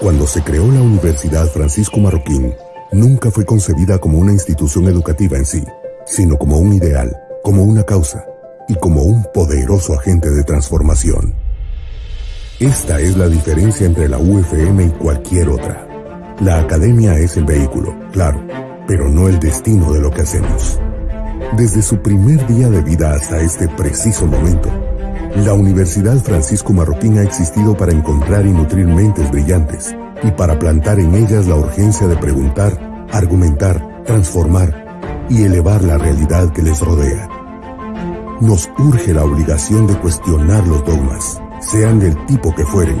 Cuando se creó la Universidad Francisco Marroquín, nunca fue concebida como una institución educativa en sí, sino como un ideal, como una causa y como un poderoso agente de transformación. Esta es la diferencia entre la UFM y cualquier otra. La academia es el vehículo, claro, pero no el destino de lo que hacemos. Desde su primer día de vida hasta este preciso momento, la Universidad Francisco Marroquín ha existido para encontrar y nutrir mentes brillantes y para plantar en ellas la urgencia de preguntar, argumentar, transformar y elevar la realidad que les rodea. Nos urge la obligación de cuestionar los dogmas, sean del tipo que fueren.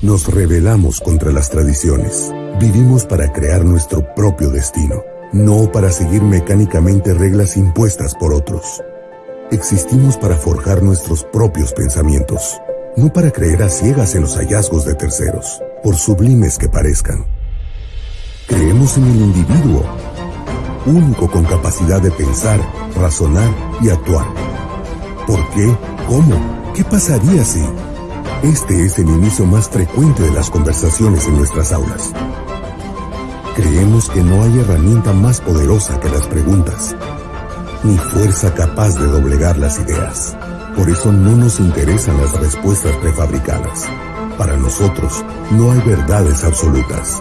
Nos rebelamos contra las tradiciones. Vivimos para crear nuestro propio destino, no para seguir mecánicamente reglas impuestas por otros. Existimos para forjar nuestros propios pensamientos, no para creer a ciegas en los hallazgos de terceros, por sublimes que parezcan. Creemos en el individuo, único con capacidad de pensar, razonar y actuar. ¿Por qué? ¿Cómo? ¿Qué pasaría si? Este es el inicio más frecuente de las conversaciones en nuestras aulas. Creemos que no hay herramienta más poderosa que las preguntas ni fuerza capaz de doblegar las ideas. Por eso no nos interesan las respuestas prefabricadas. Para nosotros no hay verdades absolutas.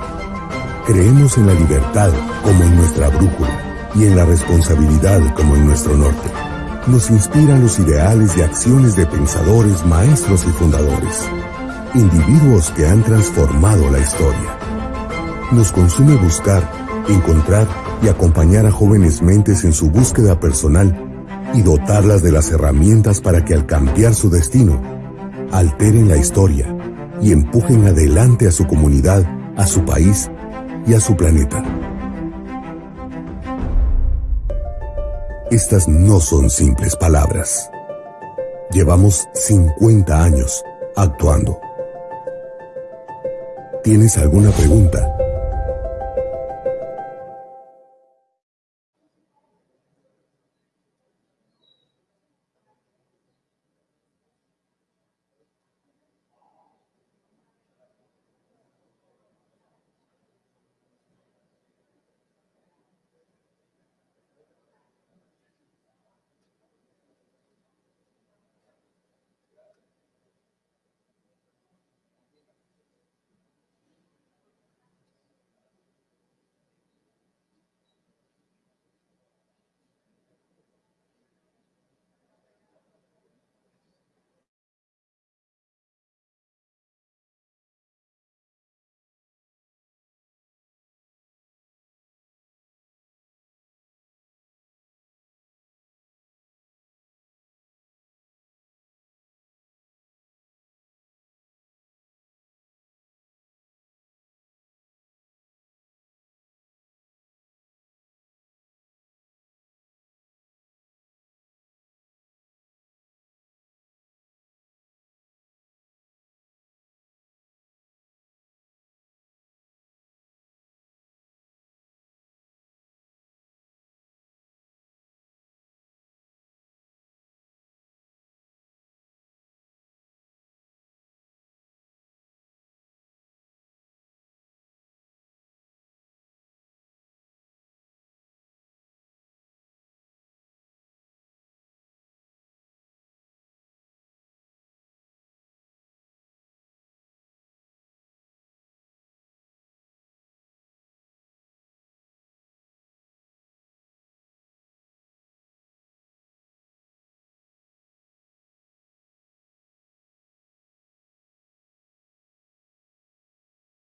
Creemos en la libertad como en nuestra brújula y en la responsabilidad como en nuestro norte. Nos inspiran los ideales y acciones de pensadores, maestros y fundadores, individuos que han transformado la historia. Nos consume buscar, encontrar y acompañar a jóvenes mentes en su búsqueda personal y dotarlas de las herramientas para que al cambiar su destino, alteren la historia y empujen adelante a su comunidad, a su país y a su planeta. Estas no son simples palabras. Llevamos 50 años actuando. ¿Tienes alguna pregunta?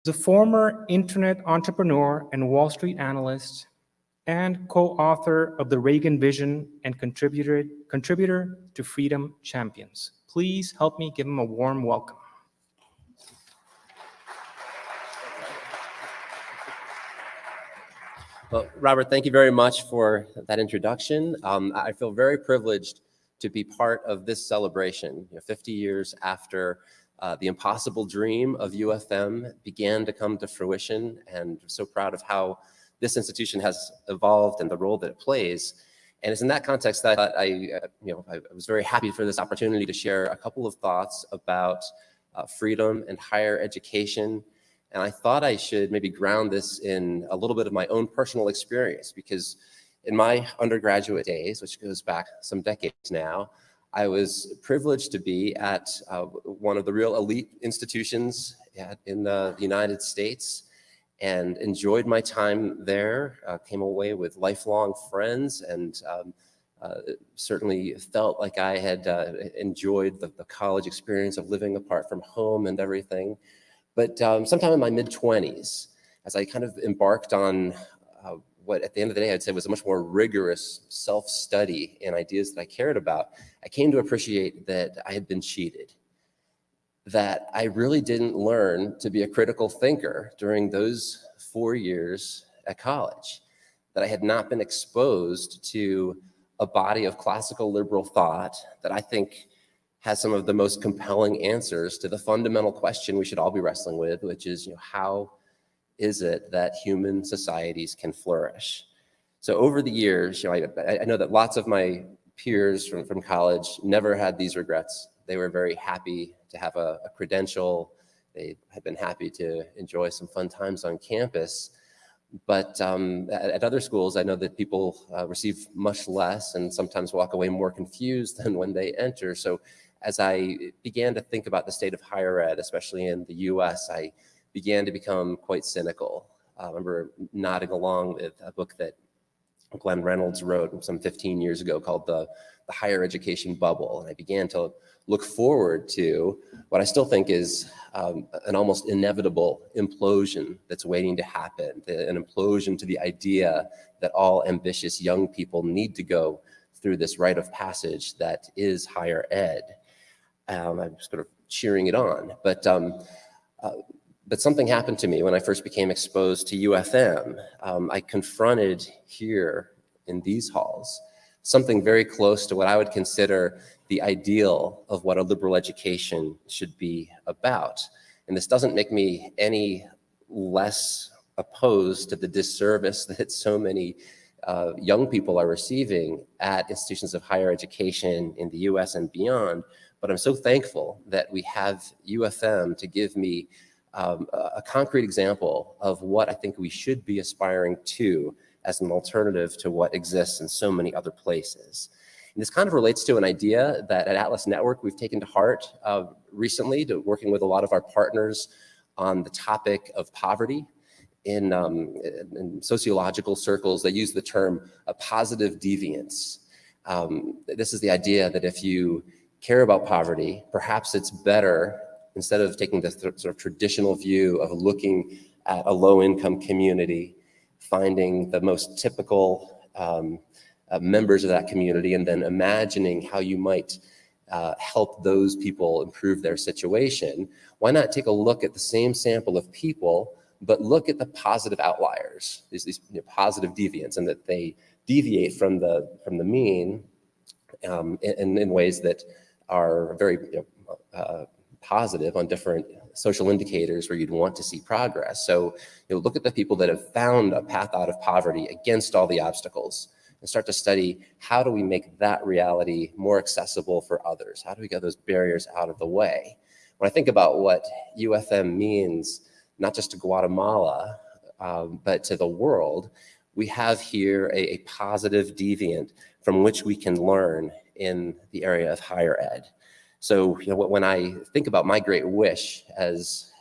A former internet entrepreneur and Wall Street analyst and co-author of the Reagan Vision and contributor, contributor to Freedom Champions. Please help me give him a warm welcome. Well, Robert, thank you very much for that introduction. Um, I feel very privileged to be part of this celebration, you know, 50 years after uh, the impossible dream of UFM began to come to fruition and I'm so proud of how this institution has evolved and the role that it plays. And it's in that context that I, uh, you know, I was very happy for this opportunity to share a couple of thoughts about uh, freedom and higher education. And I thought I should maybe ground this in a little bit of my own personal experience because in my undergraduate days, which goes back some decades now, I was privileged to be at uh, one of the real elite institutions in the United States and enjoyed my time there, uh, came away with lifelong friends and um, uh, certainly felt like I had uh, enjoyed the, the, college experience of living apart from home and everything. But um, sometime in my mid 20s, as I kind of embarked on uh, what at the end of the day I'd say was a much more rigorous self-study and ideas that I cared about, I came to appreciate that I had been cheated. That I really didn't learn to be a critical thinker during those four years at college. That I had not been exposed to a body of classical liberal thought that I think has some of the most compelling answers to the fundamental question we should all be wrestling with, which is, you know, how is it that human societies can flourish? So over the years, you know, I, I know that lots of my peers from, from college never had these regrets. They were very happy to have a, a credential. They had been happy to enjoy some fun times on campus. But um, at, at, other schools, I know that people uh, receive much less and sometimes walk away more confused than when they enter. So as I began to think about the state of higher ed, especially in the US, I began to become quite cynical. I remember nodding along with a book that Glenn Reynolds wrote some 15 years ago called the, the Higher Education Bubble. And I began to look forward to what I still think is um, an almost inevitable implosion that's waiting to happen, an implosion to the idea that all ambitious young people need to go through this rite of passage that is higher ed. Um, I'm sort of cheering it on, but um, uh, but something happened to me when I first became exposed to UFM. Um, I confronted here in these halls something very close to what I would consider the ideal of what a liberal education should be about. And this doesn't make me any less opposed to the disservice that so many uh, young people are receiving at institutions of higher education in the US and beyond. But I'm so thankful that we have UFM to give me um, a concrete example of what I think we should be aspiring to as an alternative to what exists in so many other places. And this kind of relates to an idea that at Atlas Network we've taken to heart uh, recently, to working with a lot of our partners on the topic of poverty. In, um, in sociological circles, they use the term a positive deviance. Um, this is the idea that if you care about poverty, perhaps it's better instead of taking the sort of traditional view of looking at a low income community, finding the most typical um, uh, members of that community and then imagining how you might uh, help those people improve their situation, why not take a look at the same sample of people, but look at the positive outliers, these, these you know, positive deviants, and that they deviate from the, from the mean um, in, in ways that are very you know, uh, positive on different social indicators where you'd want to see progress. So you know, look at the people that have found a path out of poverty against all the obstacles and start to study how do we make that reality more accessible for others? How do we get those barriers out of the way? When I think about what UFM means, not just to Guatemala, um, but to the world, we have here a, a positive deviant from which we can learn in the area of higher ed. So, you know, when I think about my great wish as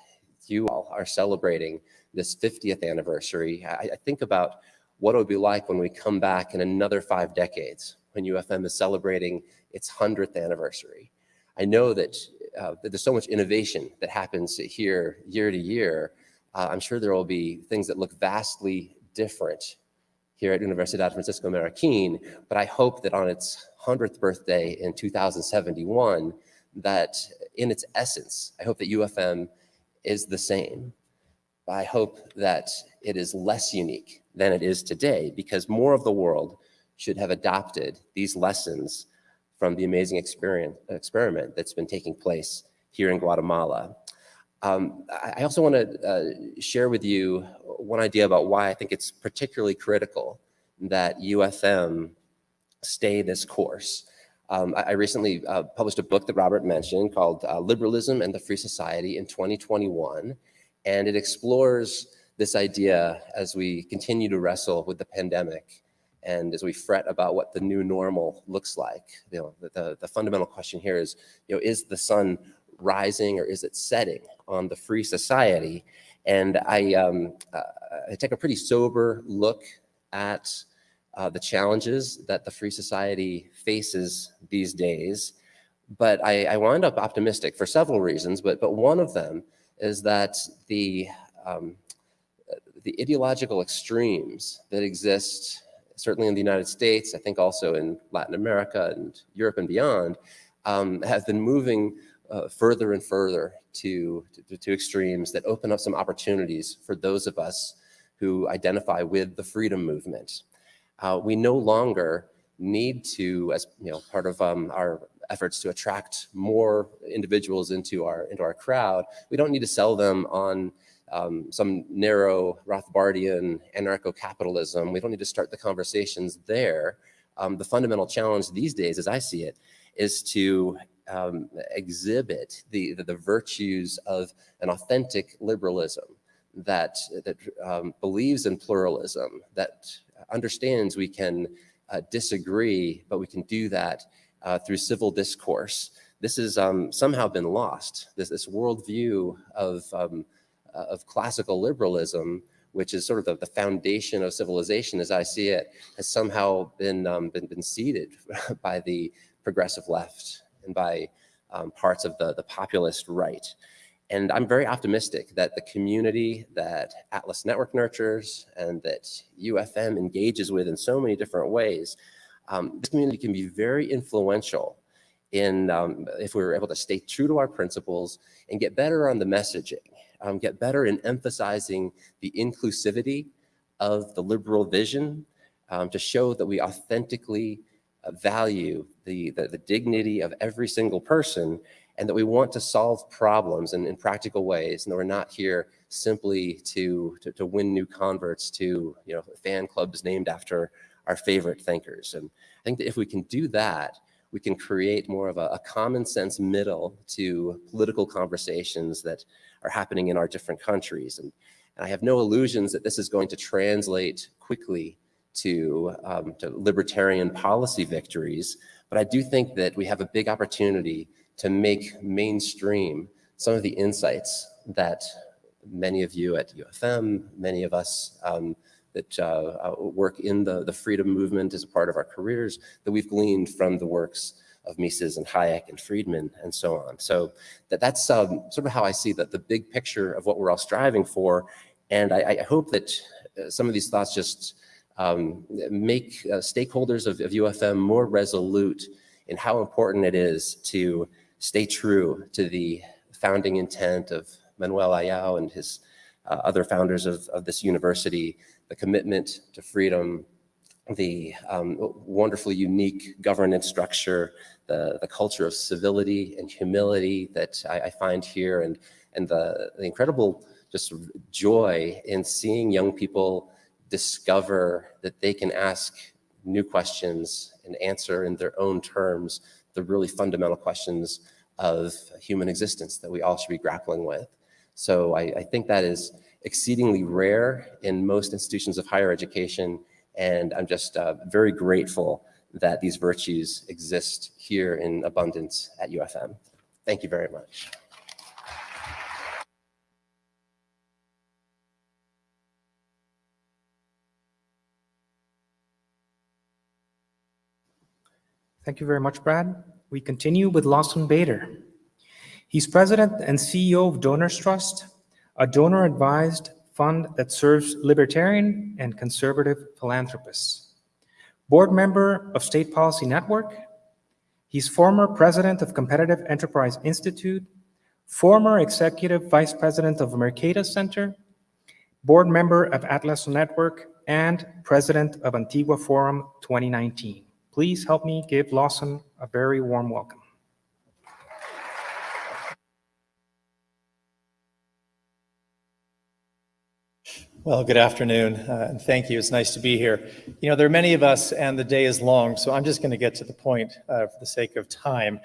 you all are celebrating this 50th anniversary, I, I think about what it would be like when we come back in another five decades, when UFM is celebrating its 100th anniversary. I know that, uh, that there's so much innovation that happens here year to year. Uh, I'm sure there will be things that look vastly different here at Universidad Francisco Marroquin, but I hope that on its 100th birthday in 2071, that in its essence, I hope that UFM is the same. I hope that it is less unique than it is today because more of the world should have adopted these lessons from the amazing experiment that's been taking place here in Guatemala. Um, I also want to uh, share with you one idea about why I think it's particularly critical that UFM stay this course. Um, I, I, recently uh, published a book that Robert mentioned called uh, Liberalism and the Free Society in 2021, and it explores this idea as we continue to wrestle with the pandemic and as we fret about what the new normal looks like. You know, the, the, the fundamental question here is, you know, is the sun rising or is it setting on the free society? And I, um, uh, I take a pretty sober look at uh, the challenges that the free society faces these days. But I, I wind up optimistic for several reasons, but, but one of them is that the, um, the ideological extremes that exist, certainly in the United States, I think also in Latin America and Europe and beyond, um, have been moving uh, further and further to, to, to extremes that open up some opportunities for those of us who identify with the freedom movement. Uh, we no longer need to, as you know, part of um, our efforts to attract more individuals into our into our crowd, we don't need to sell them on um, some narrow Rothbardian anarcho-capitalism. We don't need to start the conversations there. Um, the fundamental challenge these days, as I see it, is to um, exhibit the, the, the, virtues of an authentic liberalism that, that um, believes in pluralism, that understands we can uh, disagree, but we can do that uh, through civil discourse. This has um, somehow been lost, this, this worldview of, um, uh, of classical liberalism, which is sort of the, the, foundation of civilization as I see it, has somehow been, um, been, been ceded by the progressive left and by um, parts of the, the populist right. And I'm very optimistic that the community that Atlas Network nurtures and that UFM engages with in so many different ways, um, this community can be very influential in um, if we were able to stay true to our principles and get better on the messaging, um, get better in emphasizing the inclusivity of the liberal vision um, to show that we authentically uh, value the, the, the, dignity of every single person and that we want to solve problems in, in practical ways and that we're not here simply to, to, to, win new converts to you know, fan clubs named after our favorite thinkers. And I think that if we can do that, we can create more of a, a common sense middle to political conversations that are happening in our different countries. And, and I have no illusions that this is going to translate quickly to, um, to libertarian policy victories, but I do think that we have a big opportunity to make mainstream some of the insights that many of you at UFM, many of us um, that uh, uh, work in the, the freedom movement as a part of our careers, that we've gleaned from the works of Mises and Hayek and Friedman and so on. So that, that's um, sort of how I see that the big picture of what we're all striving for. And I, I hope that uh, some of these thoughts just um, make uh, stakeholders of, of UFM more resolute in how important it is to stay true to the founding intent of Manuel Ayau and his uh, other founders of, of this university, the commitment to freedom, the um, wonderfully unique governance structure, the, the culture of civility and humility that I, I find here, and, and the, the incredible just joy in seeing young people discover that they can ask new questions and answer in their own terms the really fundamental questions of human existence that we all should be grappling with. So I, I think that is exceedingly rare in most institutions of higher education. And I'm just uh, very grateful that these virtues exist here in abundance at UFM. Thank you very much. Thank you very much, Brad. We continue with Lawson Bader. He's president and CEO of Donors Trust, a donor-advised fund that serves libertarian and conservative philanthropists. Board member of State Policy Network, he's former president of Competitive Enterprise Institute, former executive vice president of Mercatus Center, board member of Atlas Network, and president of Antigua Forum 2019. Please help me give Lawson a very warm welcome. Well, good afternoon, uh, and thank you. It's nice to be here. You know, there are many of us, and the day is long, so I'm just going to get to the point uh, for the sake of time.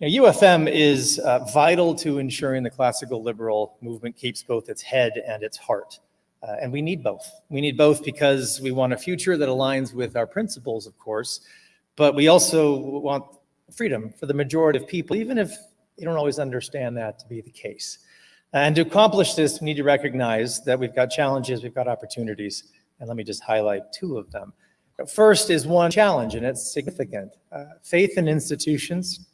Know, UFM is uh, vital to ensuring the classical liberal movement keeps both its head and its heart. Uh, and we need both. We need both because we want a future that aligns with our principles, of course, but we also want freedom for the majority of people, even if you don't always understand that to be the case. And to accomplish this, we need to recognize that we've got challenges, we've got opportunities, and let me just highlight two of them. First is one challenge, and it's significant. Uh, faith in institutions,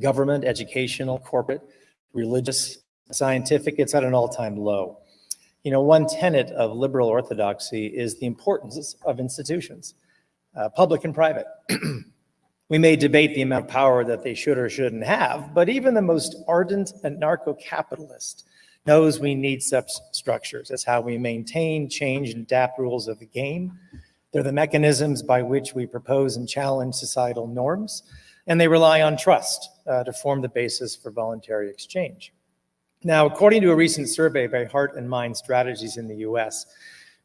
government, educational, corporate, religious, scientific, it's at an all-time low. You know, one tenet of liberal orthodoxy is the importance of institutions, uh, public and private. we may debate the amount of power that they should or shouldn't have, but even the most ardent anarcho-capitalist knows we need such structures. That's how we maintain, change, and adapt rules of the game. They're the mechanisms by which we propose and challenge societal norms, and they rely on trust uh, to form the basis for voluntary exchange. Now, according to a recent survey by Heart and Mind Strategies in the US,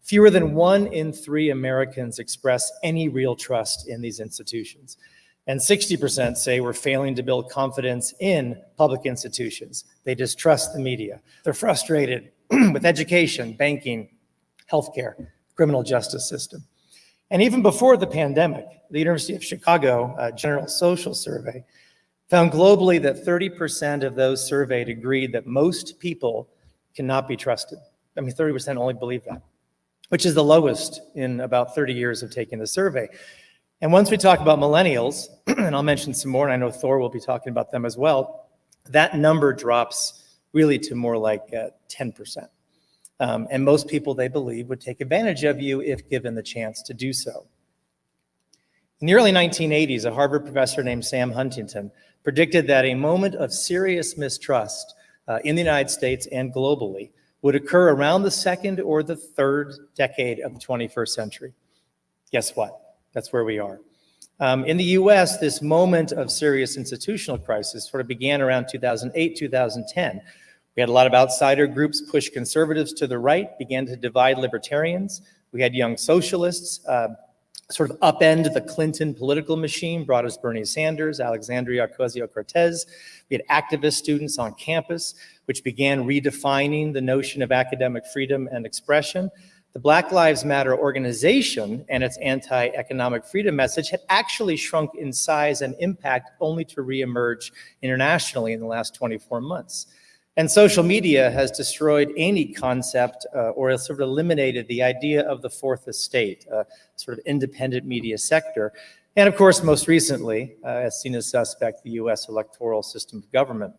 fewer than one in three Americans express any real trust in these institutions. And 60% say we're failing to build confidence in public institutions. They distrust the media. They're frustrated with education, banking, healthcare, criminal justice system. And even before the pandemic, the University of Chicago uh, General Social Survey found globally that 30% of those surveyed agreed that most people cannot be trusted. I mean, 30% only believe that, which is the lowest in about 30 years of taking the survey. And once we talk about millennials, and I'll mention some more, and I know Thor will be talking about them as well, that number drops really to more like uh, 10%. Um, and most people, they believe, would take advantage of you if given the chance to do so. In the early 1980s, a Harvard professor named Sam Huntington predicted that a moment of serious mistrust uh, in the United States and globally would occur around the second or the third decade of the 21st century. Guess what? That's where we are. Um, in the US, this moment of serious institutional crisis sort of began around 2008, 2010. We had a lot of outsider groups push conservatives to the right, began to divide libertarians. We had young socialists uh, sort of upend the Clinton political machine, brought us Bernie Sanders, Alexandria Ocasio-Cortez. We had activist students on campus, which began redefining the notion of academic freedom and expression the Black Lives Matter organization and its anti-economic freedom message had actually shrunk in size and impact only to reemerge internationally in the last 24 months. And social media has destroyed any concept uh, or sort of eliminated the idea of the fourth estate, a sort of independent media sector. And of course, most recently, uh, as seen as suspect, the US electoral system of government.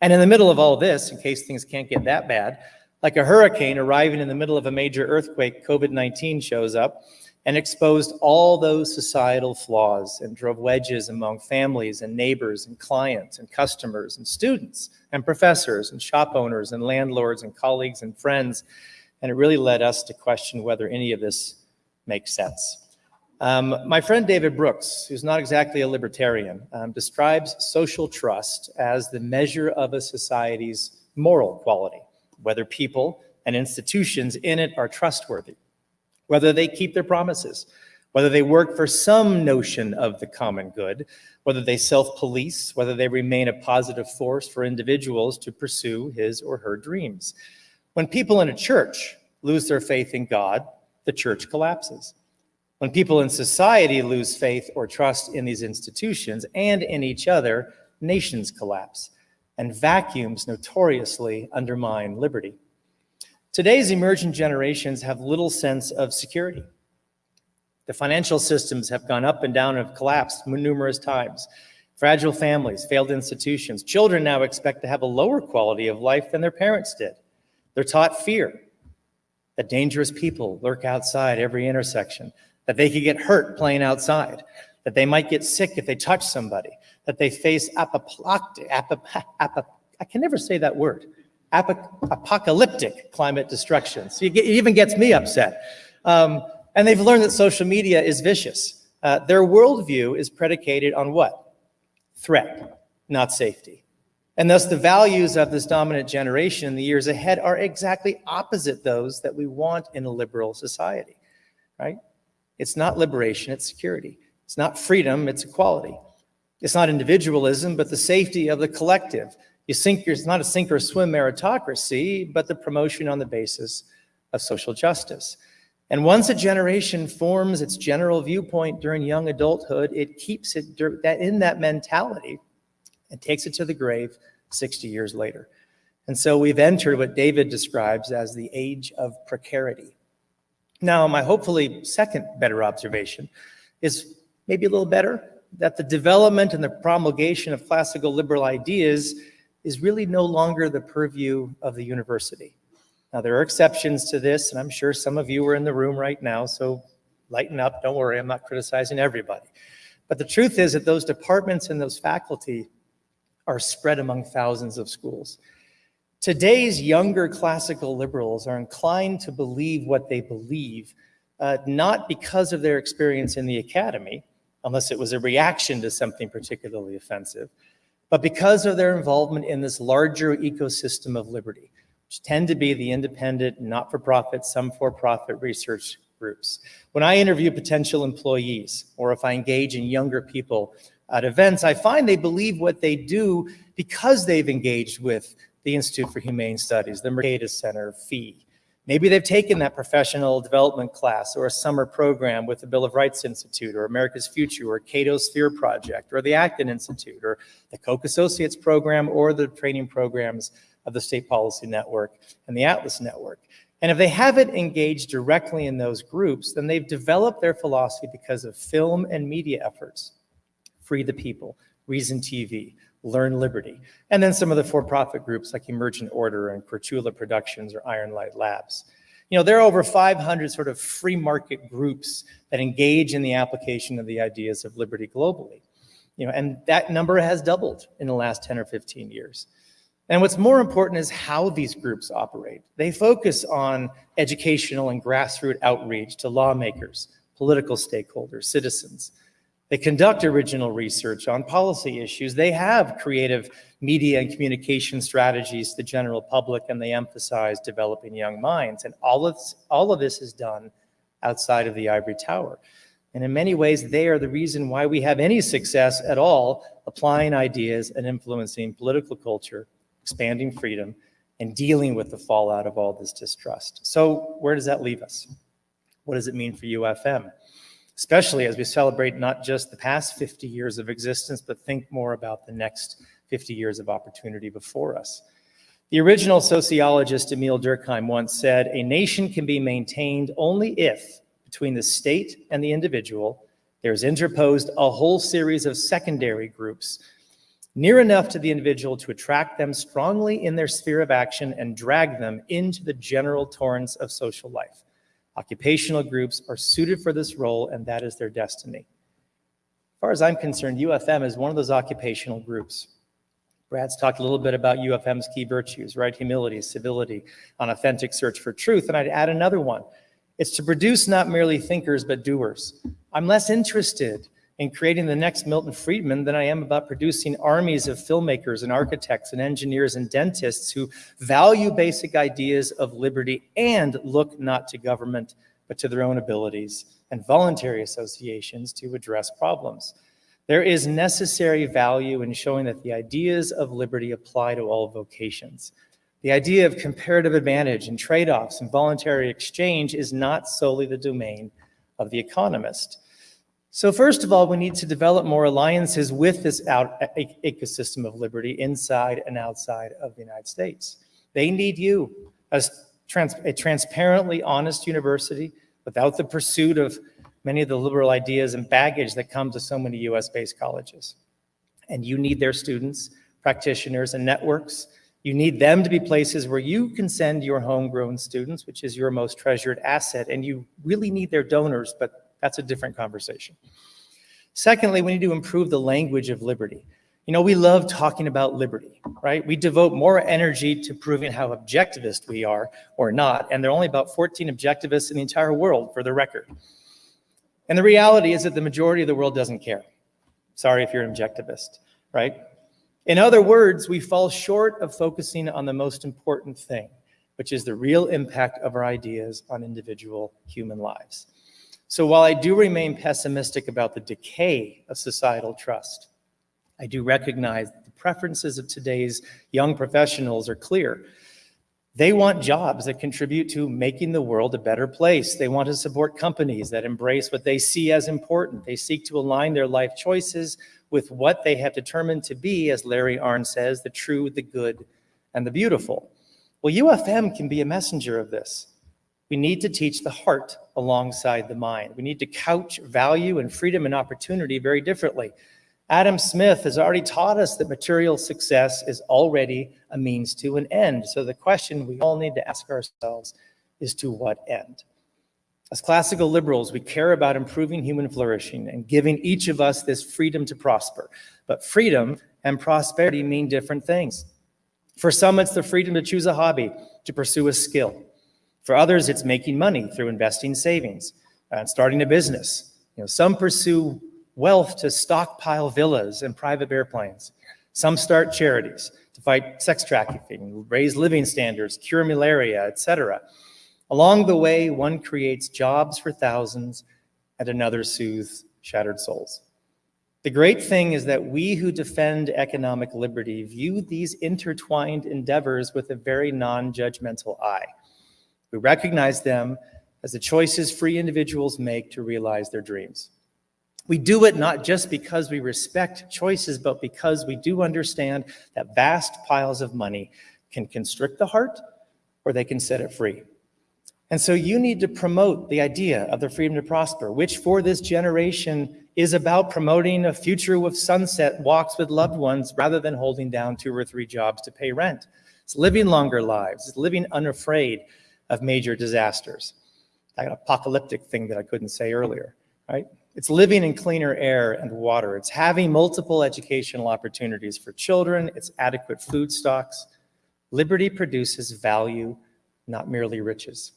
And in the middle of all this, in case things can't get that bad, like a hurricane arriving in the middle of a major earthquake, COVID-19 shows up and exposed all those societal flaws and drove wedges among families and neighbors and clients and customers and students and professors and shop owners and landlords and colleagues and friends. And it really led us to question whether any of this makes sense. Um, my friend David Brooks, who's not exactly a libertarian, um, describes social trust as the measure of a society's moral quality whether people and institutions in it are trustworthy, whether they keep their promises, whether they work for some notion of the common good, whether they self-police, whether they remain a positive force for individuals to pursue his or her dreams. When people in a church lose their faith in God, the church collapses. When people in society lose faith or trust in these institutions and in each other, nations collapse and vacuums notoriously undermine liberty. Today's emerging generations have little sense of security. The financial systems have gone up and down and have collapsed numerous times. Fragile families, failed institutions. Children now expect to have a lower quality of life than their parents did. They're taught fear, that dangerous people lurk outside every intersection, that they could get hurt playing outside, that they might get sick if they touch somebody, that they face apocalyptic, I can never say that word, apocalyptic climate destruction. So it even gets me upset. Um, and they've learned that social media is vicious. Uh, their worldview is predicated on what? Threat, not safety. And thus the values of this dominant generation in the years ahead are exactly opposite those that we want in a liberal society, right? It's not liberation, it's security. It's not freedom, it's equality. It's not individualism, but the safety of the collective. You sink, it's not a sink or swim meritocracy, but the promotion on the basis of social justice. And once a generation forms its general viewpoint during young adulthood, it keeps it that in that mentality and takes it to the grave 60 years later. And so we've entered what David describes as the age of precarity. Now, my hopefully second better observation is maybe a little better that the development and the promulgation of classical liberal ideas is really no longer the purview of the university. Now, there are exceptions to this, and I'm sure some of you are in the room right now, so lighten up. Don't worry, I'm not criticizing everybody. But the truth is that those departments and those faculty are spread among thousands of schools. Today's younger classical liberals are inclined to believe what they believe, uh, not because of their experience in the academy, unless it was a reaction to something particularly offensive, but because of their involvement in this larger ecosystem of liberty, which tend to be the independent, not-for-profit, some for-profit research groups. When I interview potential employees, or if I engage in younger people at events, I find they believe what they do because they've engaged with the Institute for Humane Studies, the Mercatus Center, FEE. Maybe they've taken that professional development class or a summer program with the Bill of Rights Institute or America's Future or Cato Sphere Project or the Acton Institute or the Koch Associates program or the training programs of the State Policy Network and the Atlas Network. And if they haven't engaged directly in those groups, then they've developed their philosophy because of film and media efforts. Free the People, Reason TV, Learn Liberty, and then some of the for-profit groups like Emergent Order and Cortula Productions or Iron Light Labs. You know, there are over 500 sort of free market groups that engage in the application of the ideas of liberty globally. You know, and that number has doubled in the last 10 or 15 years. And what's more important is how these groups operate. They focus on educational and grassroots outreach to lawmakers, political stakeholders, citizens. They conduct original research on policy issues. They have creative media and communication strategies to the general public, and they emphasize developing young minds. And all of, this, all of this is done outside of the ivory tower. And in many ways, they are the reason why we have any success at all applying ideas and influencing political culture, expanding freedom, and dealing with the fallout of all this distrust. So where does that leave us? What does it mean for UFM? Especially as we celebrate not just the past 50 years of existence, but think more about the next 50 years of opportunity before us. The original sociologist Emile Durkheim once said, a nation can be maintained only if, between the state and the individual, there's interposed a whole series of secondary groups near enough to the individual to attract them strongly in their sphere of action and drag them into the general torrents of social life. Occupational groups are suited for this role, and that is their destiny. As far as I'm concerned, UFM is one of those occupational groups. Brad's talked a little bit about UFM's key virtues, right? Humility, civility, an authentic search for truth. And I'd add another one. It's to produce not merely thinkers, but doers. I'm less interested in creating the next Milton Friedman than I am about producing armies of filmmakers and architects and engineers and dentists who value basic ideas of liberty and look not to government, but to their own abilities and voluntary associations to address problems. There is necessary value in showing that the ideas of liberty apply to all vocations. The idea of comparative advantage and trade-offs and voluntary exchange is not solely the domain of the economist. So first of all, we need to develop more alliances with this out, ecosystem of liberty inside and outside of the United States. They need you as trans, a transparently honest university without the pursuit of many of the liberal ideas and baggage that come to so many US-based colleges. And you need their students, practitioners, and networks. You need them to be places where you can send your homegrown students, which is your most treasured asset, and you really need their donors, but that's a different conversation. Secondly, we need to improve the language of liberty. You know, we love talking about liberty, right? We devote more energy to proving how objectivist we are or not, and there are only about 14 objectivists in the entire world, for the record. And the reality is that the majority of the world doesn't care. Sorry if you're an objectivist, right? In other words, we fall short of focusing on the most important thing, which is the real impact of our ideas on individual human lives. So while I do remain pessimistic about the decay of societal trust, I do recognize that the preferences of today's young professionals are clear. They want jobs that contribute to making the world a better place. They want to support companies that embrace what they see as important. They seek to align their life choices with what they have determined to be, as Larry Arnn says, the true, the good, and the beautiful. Well, UFM can be a messenger of this. We need to teach the heart alongside the mind. We need to couch value and freedom and opportunity very differently. Adam Smith has already taught us that material success is already a means to an end. So the question we all need to ask ourselves is to what end? As classical liberals, we care about improving human flourishing and giving each of us this freedom to prosper. But freedom and prosperity mean different things. For some, it's the freedom to choose a hobby, to pursue a skill. For others, it's making money through investing savings uh, and starting a business. You know, some pursue wealth to stockpile villas and private airplanes. Some start charities to fight sex trafficking, raise living standards, cure malaria, etc. Along the way, one creates jobs for thousands and another soothes shattered souls. The great thing is that we who defend economic liberty view these intertwined endeavors with a very non-judgmental eye. We recognize them as the choices free individuals make to realize their dreams. We do it not just because we respect choices, but because we do understand that vast piles of money can constrict the heart or they can set it free. And so you need to promote the idea of the freedom to prosper, which for this generation is about promoting a future with sunset walks with loved ones rather than holding down two or three jobs to pay rent. It's living longer lives, it's living unafraid of major disasters. That apocalyptic thing that I couldn't say earlier, right? It's living in cleaner air and water. It's having multiple educational opportunities for children. It's adequate food stocks. Liberty produces value, not merely riches.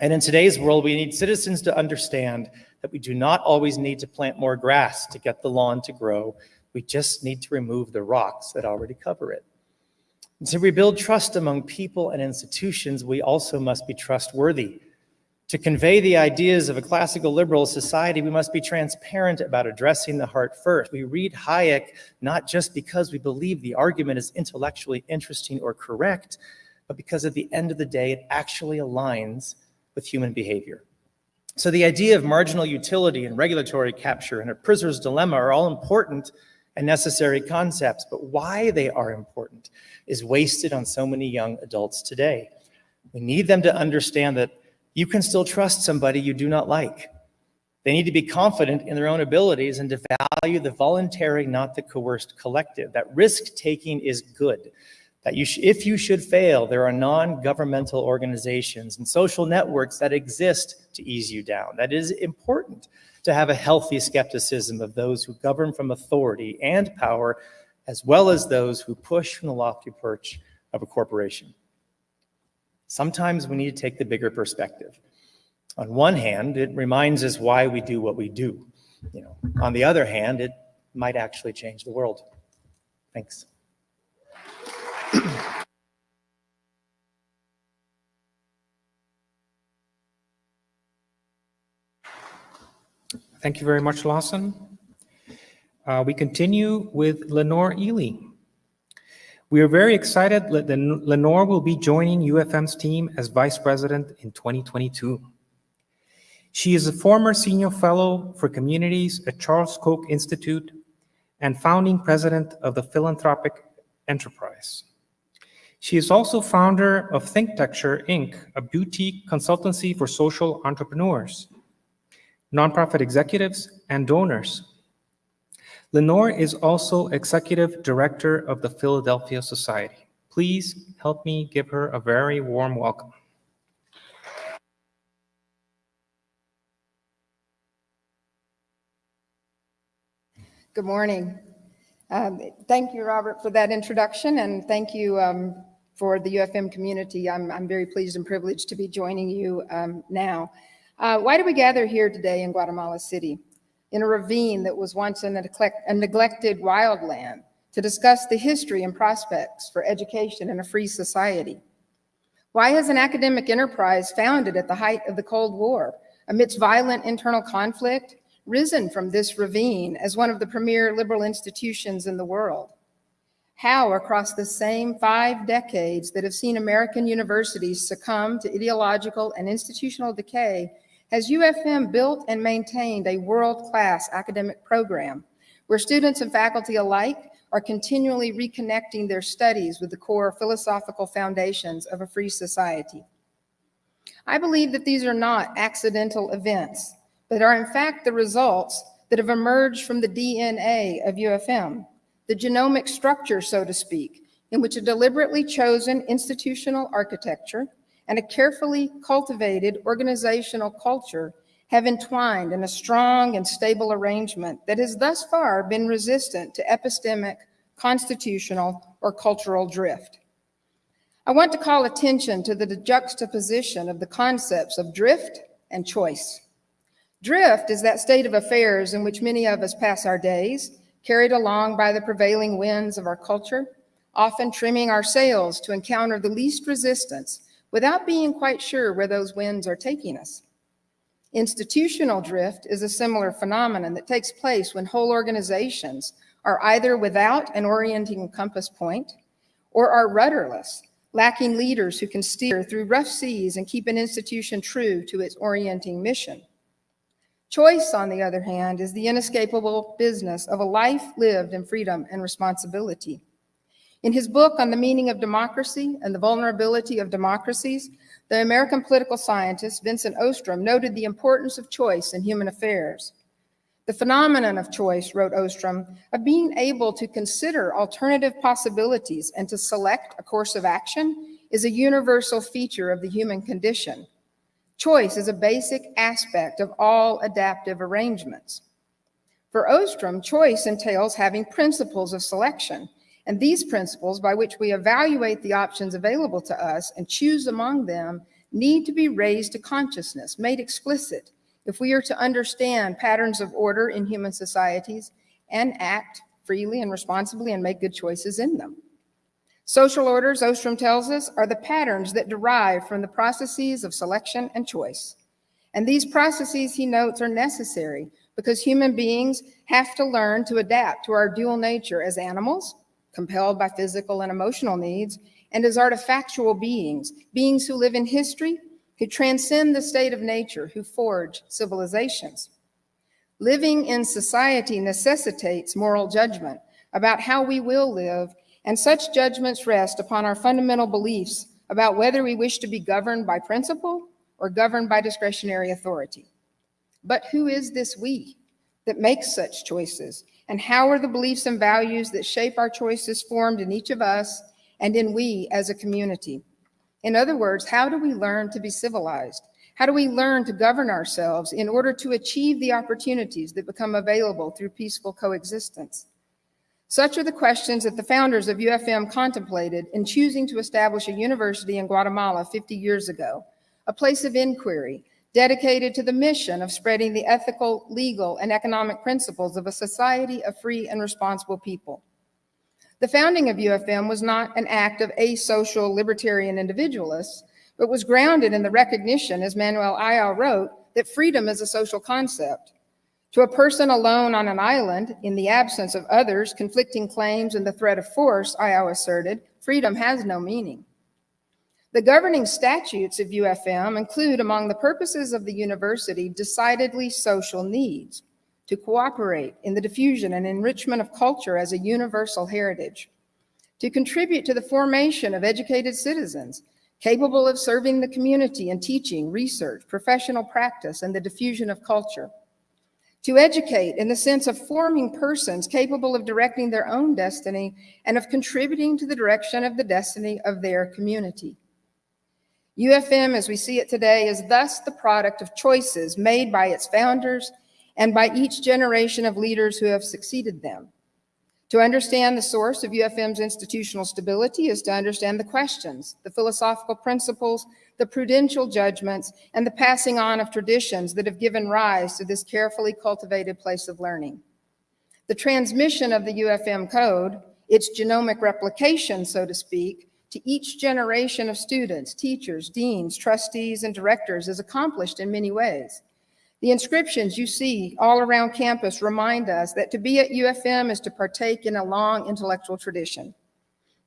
And in today's world, we need citizens to understand that we do not always need to plant more grass to get the lawn to grow. We just need to remove the rocks that already cover it. And to rebuild trust among people and institutions, we also must be trustworthy. To convey the ideas of a classical liberal society, we must be transparent about addressing the heart first. We read Hayek not just because we believe the argument is intellectually interesting or correct, but because at the end of the day, it actually aligns with human behavior. So the idea of marginal utility and regulatory capture and a prisoner's dilemma are all important and necessary concepts, but why they are important is wasted on so many young adults today. We need them to understand that you can still trust somebody you do not like. They need to be confident in their own abilities and to value the voluntary, not the coerced collective. That risk taking is good. That you if you should fail, there are non-governmental organizations and social networks that exist to ease you down. That is important to have a healthy skepticism of those who govern from authority and power, as well as those who push from the lofty perch of a corporation. Sometimes we need to take the bigger perspective. On one hand, it reminds us why we do what we do. You know, on the other hand, it might actually change the world. Thanks. Thank you very much, Lawson. Uh, we continue with Lenore Ealy. We are very excited that Lenore will be joining UFM's team as Vice President in 2022. She is a former Senior Fellow for Communities at Charles Koch Institute and founding President of the Philanthropic Enterprise. She is also founder of ThinkTecture, Inc., a boutique consultancy for social entrepreneurs, nonprofit executives, and donors Lenore is also Executive Director of the Philadelphia Society. Please help me give her a very warm welcome. Good morning. Um, thank you, Robert, for that introduction, and thank you um, for the UFM community. I'm, I'm, very pleased and privileged to be joining you um, now. Uh, why do we gather here today in Guatemala City? In a ravine that was once a, neglect, a neglected wildland to discuss the history and prospects for education in a free society? Why has an academic enterprise founded at the height of the Cold War, amidst violent internal conflict, risen from this ravine as one of the premier liberal institutions in the world? How, across the same five decades that have seen American universities succumb to ideological and institutional decay, has UFM built and maintained a world-class academic program where students and faculty alike are continually reconnecting their studies with the core philosophical foundations of a free society. I believe that these are not accidental events, but are in fact the results that have emerged from the DNA of UFM, the genomic structure, so to speak, in which a deliberately chosen institutional architecture and a carefully cultivated organizational culture have entwined in a strong and stable arrangement that has thus far been resistant to epistemic, constitutional, or cultural drift. I want to call attention to the juxtaposition of the concepts of drift and choice. Drift is that state of affairs in which many of us pass our days, carried along by the prevailing winds of our culture, often trimming our sails to encounter the least resistance without being quite sure where those winds are taking us. Institutional drift is a similar phenomenon that takes place when whole organizations are either without an orienting compass point or are rudderless, lacking leaders who can steer through rough seas and keep an institution true to its orienting mission. Choice, on the other hand, is the inescapable business of a life lived in freedom and responsibility. In his book on the meaning of democracy and the vulnerability of democracies, the American political scientist Vincent Ostrom noted the importance of choice in human affairs. The phenomenon of choice, wrote Ostrom, of being able to consider alternative possibilities and to select a course of action is a universal feature of the human condition. Choice is a basic aspect of all adaptive arrangements. For Ostrom, choice entails having principles of selection and these principles by which we evaluate the options available to us and choose among them need to be raised to consciousness, made explicit, if we are to understand patterns of order in human societies and act freely and responsibly and make good choices in them. Social orders, Ostrom tells us, are the patterns that derive from the processes of selection and choice. And these processes, he notes, are necessary because human beings have to learn to adapt to our dual nature as animals compelled by physical and emotional needs, and as artifactual beings, beings who live in history, who transcend the state of nature, who forge civilizations. Living in society necessitates moral judgment about how we will live, and such judgments rest upon our fundamental beliefs about whether we wish to be governed by principle or governed by discretionary authority. But who is this we that makes such choices and how are the beliefs and values that shape our choices formed in each of us and in we as a community? In other words, how do we learn to be civilized? How do we learn to govern ourselves in order to achieve the opportunities that become available through peaceful coexistence? Such are the questions that the founders of UFM contemplated in choosing to establish a university in Guatemala 50 years ago, a place of inquiry, dedicated to the mission of spreading the ethical, legal, and economic principles of a society of free and responsible people. The founding of UFM was not an act of asocial libertarian individualists, but was grounded in the recognition, as Manuel Ayau wrote, that freedom is a social concept. To a person alone on an island, in the absence of others, conflicting claims, and the threat of force, Ayau asserted, freedom has no meaning. The governing statutes of UFM include among the purposes of the university decidedly social needs to cooperate in the diffusion and enrichment of culture as a universal heritage, to contribute to the formation of educated citizens capable of serving the community in teaching, research, professional practice, and the diffusion of culture, to educate in the sense of forming persons capable of directing their own destiny and of contributing to the direction of the destiny of their community UFM, as we see it today, is thus the product of choices made by its founders and by each generation of leaders who have succeeded them. To understand the source of UFM's institutional stability is to understand the questions, the philosophical principles, the prudential judgments, and the passing on of traditions that have given rise to this carefully cultivated place of learning. The transmission of the UFM code its genomic replication, so to speak, to each generation of students, teachers, deans, trustees, and directors is accomplished in many ways. The inscriptions you see all around campus remind us that to be at UFM is to partake in a long intellectual tradition.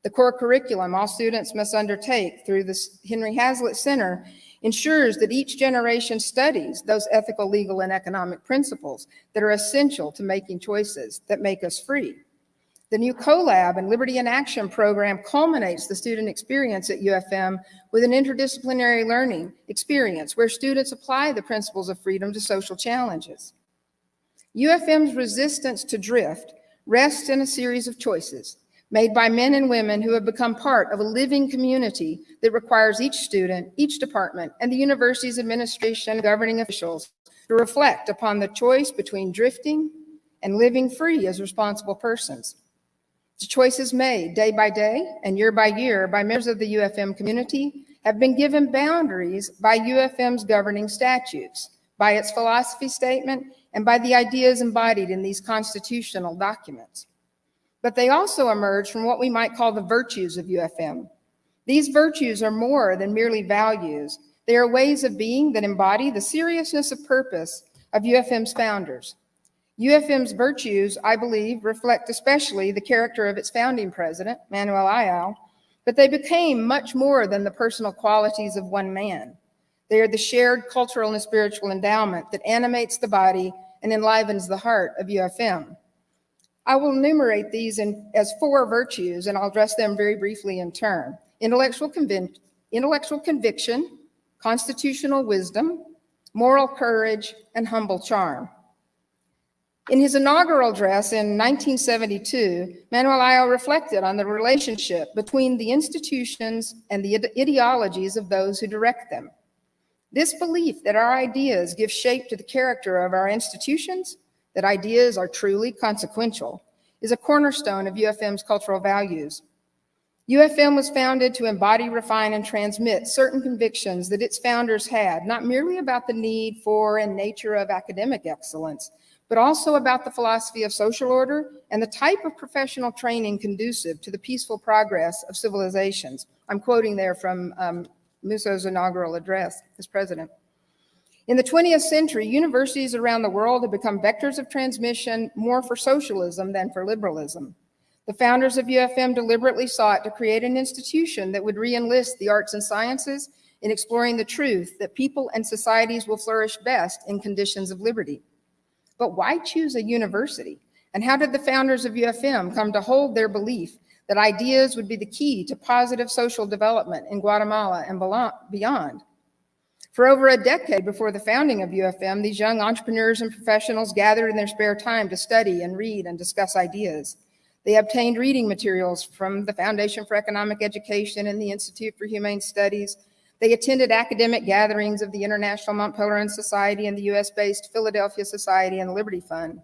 The core curriculum all students must undertake through the Henry Hazlitt Center ensures that each generation studies those ethical, legal, and economic principles that are essential to making choices that make us free. The new CoLab and Liberty in Action program culminates the student experience at UFM with an interdisciplinary learning experience where students apply the principles of freedom to social challenges. UFM's resistance to drift rests in a series of choices made by men and women who have become part of a living community that requires each student, each department, and the university's administration and governing officials to reflect upon the choice between drifting and living free as responsible persons. The choices made day by day and year by year by members of the UFM community have been given boundaries by UFM's governing statutes, by its philosophy statement, and by the ideas embodied in these constitutional documents. But they also emerge from what we might call the virtues of UFM. These virtues are more than merely values. They are ways of being that embody the seriousness of purpose of UFM's founders. UFM's virtues, I believe, reflect especially the character of its founding president, Manuel Ayau, but they became much more than the personal qualities of one man. They are the shared cultural and spiritual endowment that animates the body and enlivens the heart of UFM. I will enumerate these in, as four virtues, and I'll address them very briefly in turn. Intellectual, intellectual conviction, constitutional wisdom, moral courage, and humble charm. In his inaugural address in 1972, Manuel Ayau reflected on the relationship between the institutions and the ideologies of those who direct them. This belief that our ideas give shape to the character of our institutions, that ideas are truly consequential, is a cornerstone of UFM's cultural values. UFM was founded to embody, refine, and transmit certain convictions that its founders had, not merely about the need for and nature of academic excellence, but also about the philosophy of social order and the type of professional training conducive to the peaceful progress of civilizations. I'm quoting there from um, Muso's inaugural address as president. In the 20th century, universities around the world have become vectors of transmission more for socialism than for liberalism. The founders of UFM deliberately sought to create an institution that would re-enlist the arts and sciences in exploring the truth that people and societies will flourish best in conditions of liberty. But why choose a university? And how did the founders of UFM come to hold their belief that ideas would be the key to positive social development in Guatemala and beyond? For over a decade before the founding of UFM, these young entrepreneurs and professionals gathered in their spare time to study and read and discuss ideas. They obtained reading materials from the Foundation for Economic Education and the Institute for Humane Studies, they attended academic gatherings of the International Mont Pelerin Society and the US-based Philadelphia Society and Liberty Fund.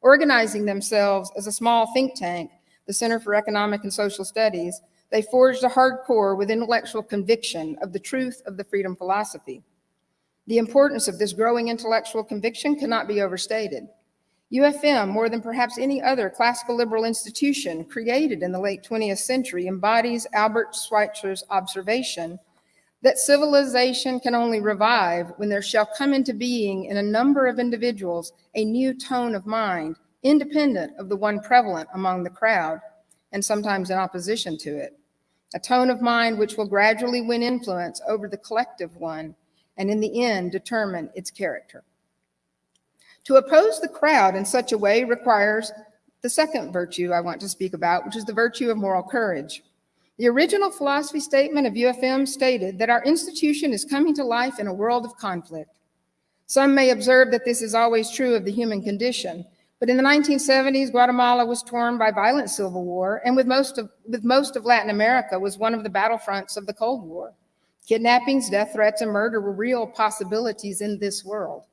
Organizing themselves as a small think tank, the Center for Economic and Social Studies, they forged a hardcore with intellectual conviction of the truth of the freedom philosophy. The importance of this growing intellectual conviction cannot be overstated. UFM, more than perhaps any other classical liberal institution created in the late 20th century, embodies Albert Schweitzer's observation that civilization can only revive when there shall come into being in a number of individuals a new tone of mind, independent of the one prevalent among the crowd, and sometimes in opposition to it. A tone of mind which will gradually win influence over the collective one, and in the end determine its character. To oppose the crowd in such a way requires the second virtue I want to speak about, which is the virtue of moral courage. The original philosophy statement of UFM stated that our institution is coming to life in a world of conflict. Some may observe that this is always true of the human condition, but in the 1970s, Guatemala was torn by violent civil war, and with most of, with most of Latin America was one of the battlefronts of the Cold War. Kidnappings, death threats, and murder were real possibilities in this world.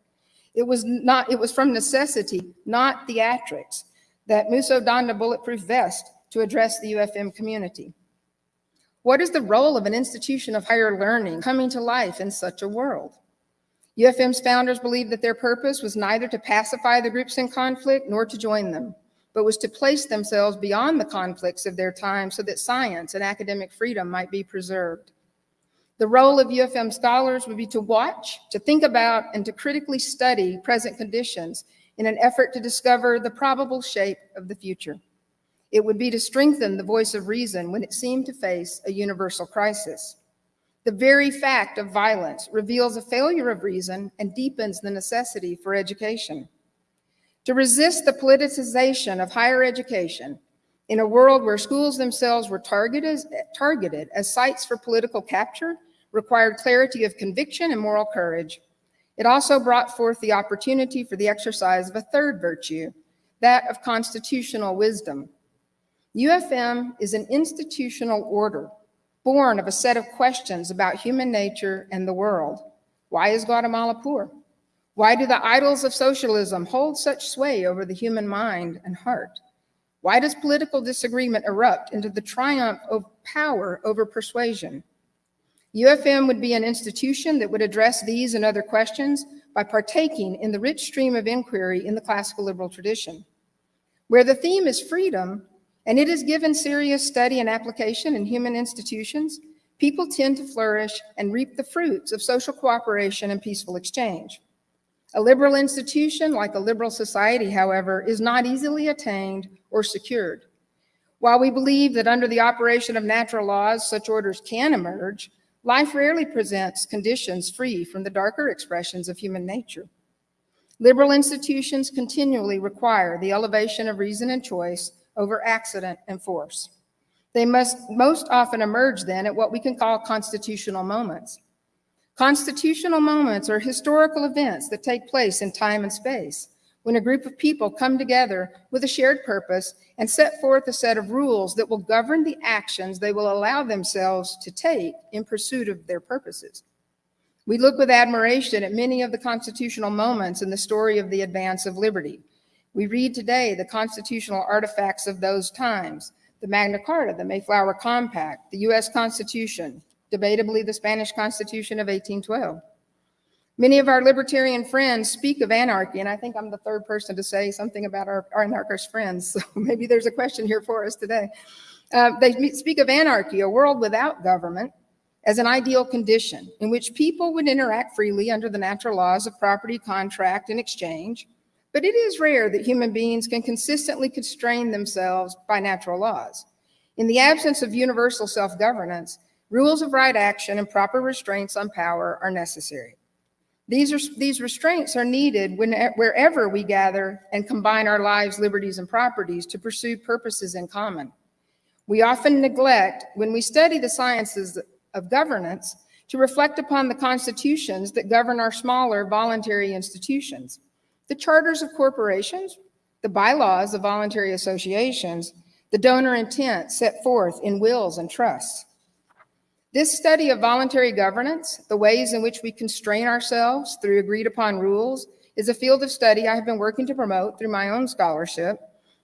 It was not, it was from necessity, not theatrics, that Muso donned a bulletproof vest to address the UFM community. What is the role of an institution of higher learning coming to life in such a world? UFM's founders believed that their purpose was neither to pacify the groups in conflict nor to join them, but was to place themselves beyond the conflicts of their time so that science and academic freedom might be preserved. The role of UFM scholars would be to watch, to think about, and to critically study present conditions in an effort to discover the probable shape of the future. It would be to strengthen the voice of reason when it seemed to face a universal crisis. The very fact of violence reveals a failure of reason and deepens the necessity for education. To resist the politicization of higher education in a world where schools themselves were targeted, targeted as sites for political capture required clarity of conviction and moral courage. It also brought forth the opportunity for the exercise of a third virtue, that of constitutional wisdom. UFM is an institutional order born of a set of questions about human nature and the world. Why is Guatemala poor? Why do the idols of socialism hold such sway over the human mind and heart? Why does political disagreement erupt into the triumph of power over persuasion? UFM would be an institution that would address these and other questions by partaking in the rich stream of inquiry in the classical liberal tradition. Where the theme is freedom, and it is given serious study and application in human institutions, people tend to flourish and reap the fruits of social cooperation and peaceful exchange. A liberal institution, like a liberal society, however, is not easily attained or secured. While we believe that under the operation of natural laws, such orders can emerge, Life rarely presents conditions free from the darker expressions of human nature. Liberal institutions continually require the elevation of reason and choice over accident and force. They must most often emerge then at what we can call constitutional moments. Constitutional moments are historical events that take place in time and space when a group of people come together with a shared purpose and set forth a set of rules that will govern the actions they will allow themselves to take in pursuit of their purposes. We look with admiration at many of the constitutional moments in the story of the advance of liberty. We read today the constitutional artifacts of those times, the Magna Carta, the Mayflower Compact, the U.S. Constitution, debatably the Spanish Constitution of 1812. Many of our libertarian friends speak of anarchy, and I think I'm the third person to say something about our, our anarchist friends, so maybe there's a question here for us today. Uh, they speak of anarchy, a world without government, as an ideal condition in which people would interact freely under the natural laws of property, contract, and exchange. But it is rare that human beings can consistently constrain themselves by natural laws. In the absence of universal self-governance, rules of right action and proper restraints on power are necessary. These, are, these restraints are needed when, wherever we gather and combine our lives, liberties, and properties to pursue purposes in common. We often neglect, when we study the sciences of governance, to reflect upon the constitutions that govern our smaller voluntary institutions, the charters of corporations, the bylaws of voluntary associations, the donor intent set forth in wills and trusts, this study of voluntary governance, the ways in which we constrain ourselves through agreed upon rules, is a field of study I have been working to promote through my own scholarship.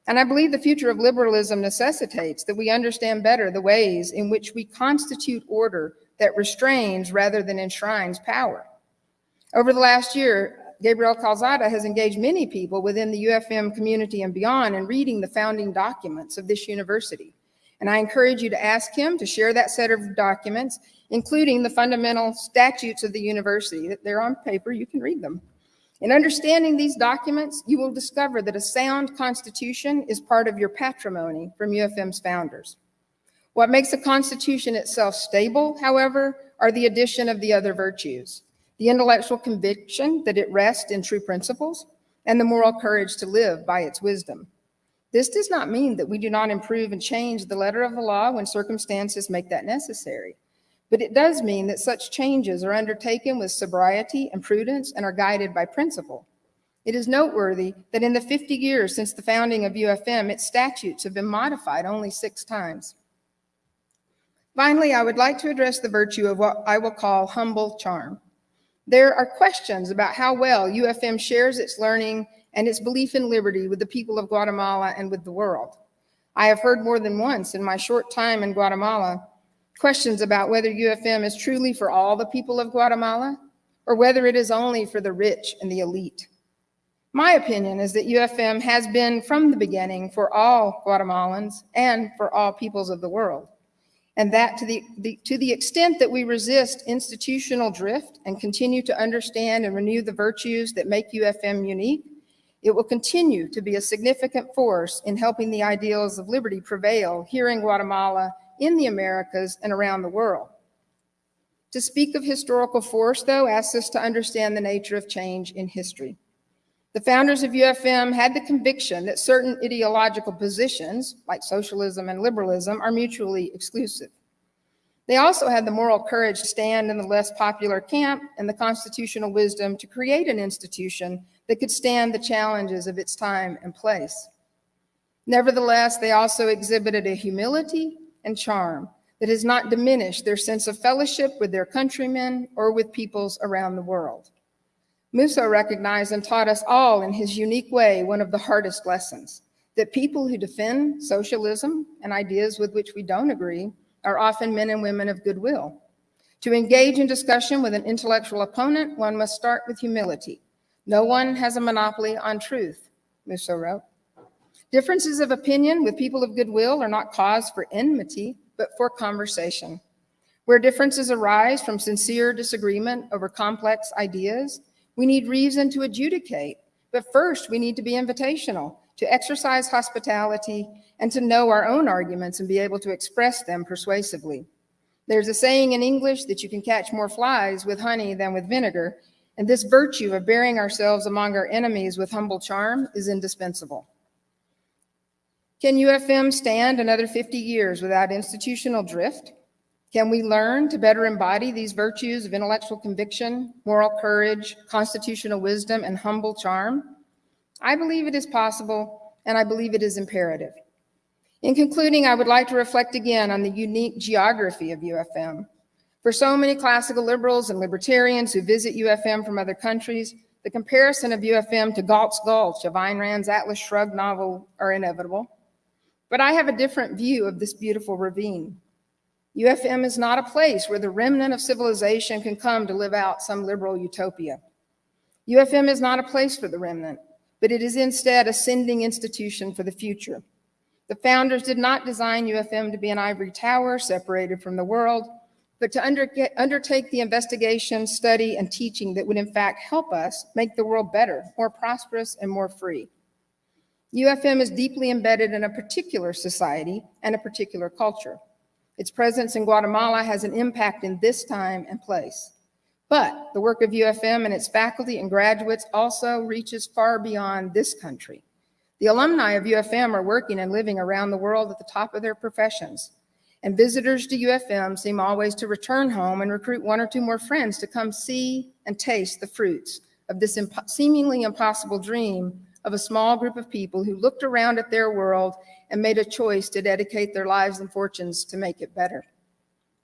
And I believe the future of liberalism necessitates that we understand better the ways in which we constitute order that restrains rather than enshrines power. Over the last year, Gabriel Calzada has engaged many people within the UFM community and beyond in reading the founding documents of this university. And I encourage you to ask him to share that set of documents, including the fundamental statutes of the university. They're on paper, you can read them. In understanding these documents, you will discover that a sound constitution is part of your patrimony from UFM's founders. What makes a constitution itself stable, however, are the addition of the other virtues, the intellectual conviction that it rests in true principles, and the moral courage to live by its wisdom. This does not mean that we do not improve and change the letter of the law when circumstances make that necessary. But it does mean that such changes are undertaken with sobriety and prudence and are guided by principle. It is noteworthy that in the 50 years since the founding of UFM, its statutes have been modified only six times. Finally, I would like to address the virtue of what I will call humble charm. There are questions about how well UFM shares its learning and its belief in liberty with the people of Guatemala and with the world. I have heard more than once in my short time in Guatemala questions about whether UFM is truly for all the people of Guatemala or whether it is only for the rich and the elite. My opinion is that UFM has been from the beginning for all Guatemalans and for all peoples of the world. And that to the, the, to the extent that we resist institutional drift and continue to understand and renew the virtues that make UFM unique, it will continue to be a significant force in helping the ideals of liberty prevail here in Guatemala, in the Americas, and around the world. To speak of historical force, though, asks us to understand the nature of change in history. The founders of UFM had the conviction that certain ideological positions, like socialism and liberalism, are mutually exclusive. They also had the moral courage to stand in the less popular camp and the constitutional wisdom to create an institution that could stand the challenges of its time and place. Nevertheless, they also exhibited a humility and charm that has not diminished their sense of fellowship with their countrymen or with peoples around the world. Muso recognized and taught us all in his unique way one of the hardest lessons, that people who defend socialism and ideas with which we don't agree are often men and women of goodwill. To engage in discussion with an intellectual opponent, one must start with humility. No one has a monopoly on truth, Muso wrote. Differences of opinion with people of goodwill are not cause for enmity, but for conversation. Where differences arise from sincere disagreement over complex ideas, we need reason to adjudicate, but first we need to be invitational, to exercise hospitality, and to know our own arguments and be able to express them persuasively. There's a saying in English that you can catch more flies with honey than with vinegar, and this virtue of bearing ourselves among our enemies with humble charm is indispensable. Can UFM stand another 50 years without institutional drift? Can we learn to better embody these virtues of intellectual conviction, moral courage, constitutional wisdom, and humble charm? I believe it is possible, and I believe it is imperative. In concluding, I would like to reflect again on the unique geography of UFM. For so many classical liberals and libertarians who visit UFM from other countries, the comparison of UFM to Galt's Gulch of Ayn Rand's Atlas Shrugged novel are inevitable. But I have a different view of this beautiful ravine. UFM is not a place where the remnant of civilization can come to live out some liberal utopia. UFM is not a place for the remnant, but it is instead a sending institution for the future. The founders did not design UFM to be an ivory tower separated from the world, but to under, undertake the investigation, study, and teaching that would in fact help us make the world better, more prosperous, and more free. UFM is deeply embedded in a particular society and a particular culture. Its presence in Guatemala has an impact in this time and place. But the work of UFM and its faculty and graduates also reaches far beyond this country. The alumni of UFM are working and living around the world at the top of their professions. And visitors to UFM seem always to return home and recruit one or two more friends to come see and taste the fruits of this imp seemingly impossible dream of a small group of people who looked around at their world and made a choice to dedicate their lives and fortunes to make it better.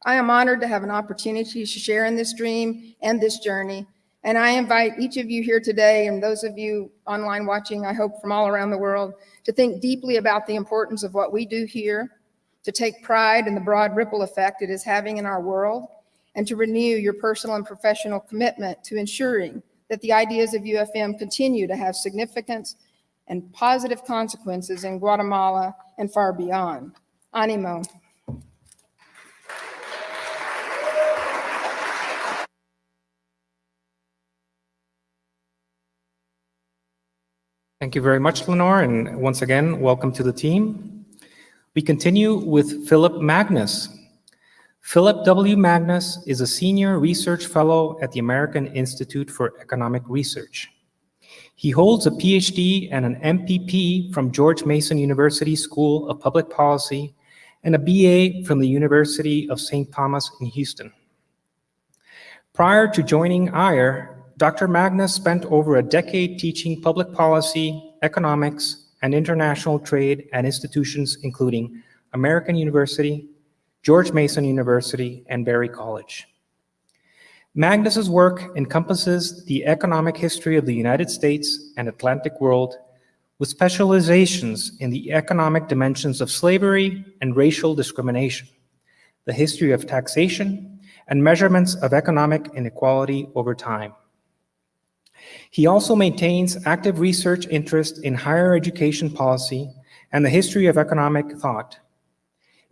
I am honored to have an opportunity to share in this dream and this journey. And I invite each of you here today and those of you online watching, I hope from all around the world, to think deeply about the importance of what we do here, to take pride in the broad ripple effect it is having in our world, and to renew your personal and professional commitment to ensuring that the ideas of UFM continue to have significance and positive consequences in Guatemala and far beyond. Animo. Thank you very much, Lenore, and once again, welcome to the team. We continue with Phillip Magness. Phillip W. Magness is a senior research fellow at the American Institute for Economic Research. He holds a PhD and an MPP from George Mason University School of Public Policy and a BA from the University of St. Thomas in Houston. Prior to joining AIER, Dr. Magness spent over a decade teaching public policy, economics, and international trade at institutions including American University, George Mason University, and Berry College. Magness's work encompasses the economic history of the United States and Atlantic world with specializations in the economic dimensions of slavery and racial discrimination, the history of taxation, and measurements of economic inequality over time. He also maintains active research interest in higher education policy and the history of economic thought.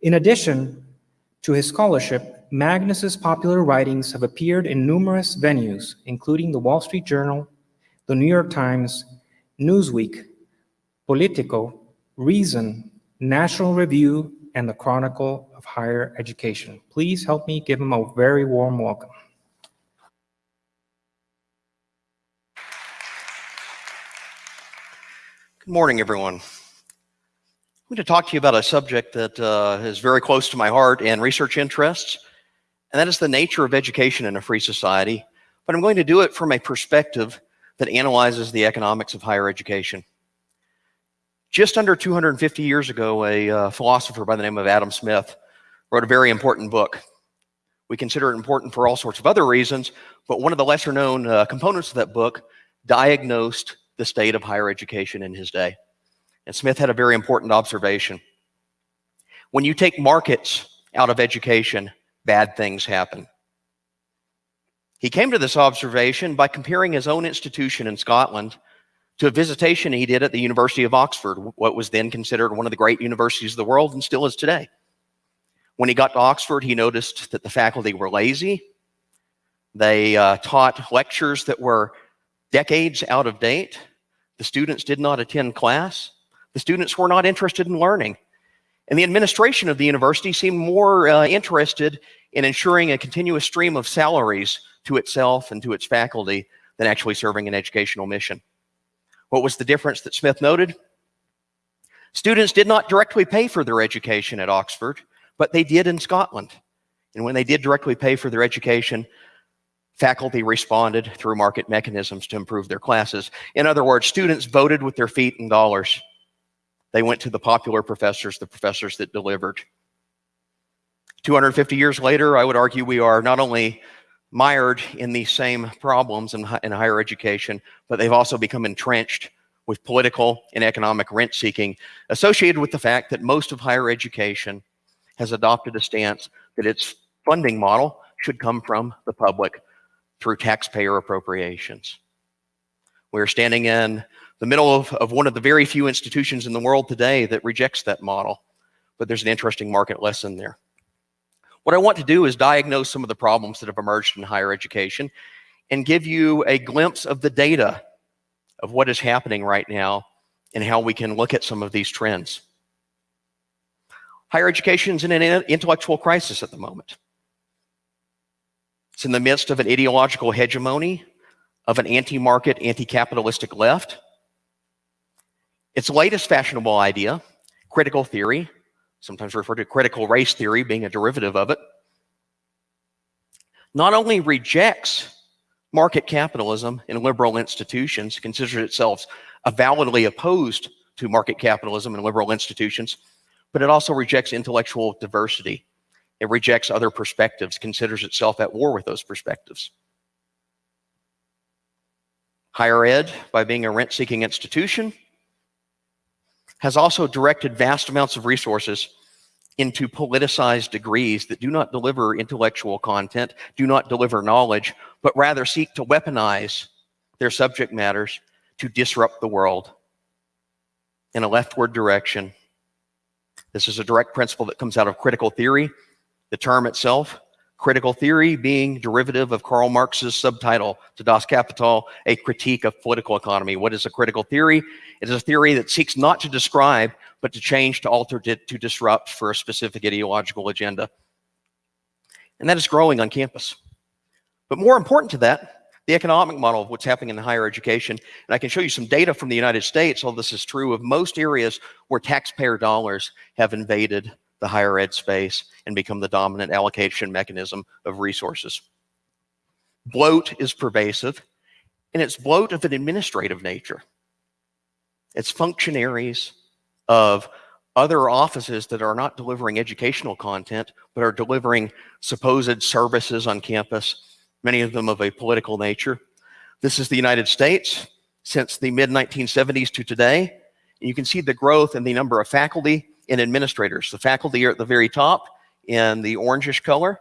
In addition to his scholarship, Magness's popular writings have appeared in numerous venues, including the Wall Street Journal, the New York Times, Newsweek, Politico, Reason, National Review, and the Chronicle of Higher Education. Please help me give him a very warm welcome. Good morning, everyone. I'm going to talk to you about a subject that uh, is very close to my heart and research interests, and that is the nature of education in a free society. But I'm going to do it from a perspective that analyzes the economics of higher education. Just under 250 years ago, a uh, philosopher by the name of Adam Smith wrote a very important book. We consider it important for all sorts of other reasons, but one of the lesser known uh, components of that book diagnosed the state of higher education in his day. And Smith had a very important observation. When you take markets out of education, bad things happen. He came to this observation by comparing his own institution in Scotland to a visitation he did at the University of Oxford, what was then considered one of the great universities of the world and still is today. When he got to Oxford, he noticed that the faculty were lazy. They uh, taught lectures that were decades out of date. The students did not attend class. The students were not interested in learning. And the administration of the university seemed more uh, interested in ensuring a continuous stream of salaries to itself and to its faculty than actually serving an educational mission. What was the difference that Smith noted? Students did not directly pay for their education at Oxford, but they did in Scotland. And when they did directly pay for their education, faculty responded through market mechanisms to improve their classes. In other words, students voted with their feet and dollars. They went to the popular professors, the professors that delivered. 250 years later, I would argue we are not only mired in these same problems in, in higher education, but they've also become entrenched with political and economic rent seeking associated with the fact that most of higher education has adopted a stance that its funding model should come from the public through taxpayer appropriations. We're standing in the middle of, of one of the very few institutions in the world today that rejects that model, but there's an interesting market lesson there. What I want to do is diagnose some of the problems that have emerged in higher education and give you a glimpse of the data of what is happening right now and how we can look at some of these trends. Higher education is in an intellectual crisis at the moment. It's in the midst of an ideological hegemony of an anti-market, anti-capitalistic left. Its latest fashionable idea, critical theory, sometimes referred to critical race theory being a derivative of it, not only rejects market capitalism and liberal institutions, considers itself avowedly opposed to market capitalism and liberal institutions, but it also rejects intellectual diversity. It rejects other perspectives, considers itself at war with those perspectives. Higher ed, by being a rent-seeking institution, has also directed vast amounts of resources into politicized degrees that do not deliver intellectual content, do not deliver knowledge, but rather seek to weaponize their subject matters to disrupt the world in a leftward direction. This is a direct principle that comes out of critical theory. The term itself Critical theory being derivative of Karl Marx's subtitle to Das Kapital, a critique of political economy. What is a critical theory? It is a theory that seeks not to describe, but to change, to alter, to, to disrupt for a specific ideological agenda. And that is growing on campus. But more important to that, the economic model of what's happening in higher education. And I can show you some data from the United States, all this is true of most areas where taxpayer dollars have invaded the higher ed space and become the dominant allocation mechanism of resources. Bloat is pervasive, and it's bloat of an administrative nature. It's functionaries of other offices that are not delivering educational content, but are delivering supposed services on campus, many of them of a political nature. This is the United States since the mid 1970s to today. You can see the growth in the number of faculty and administrators. The faculty are at the very top in the orangish color.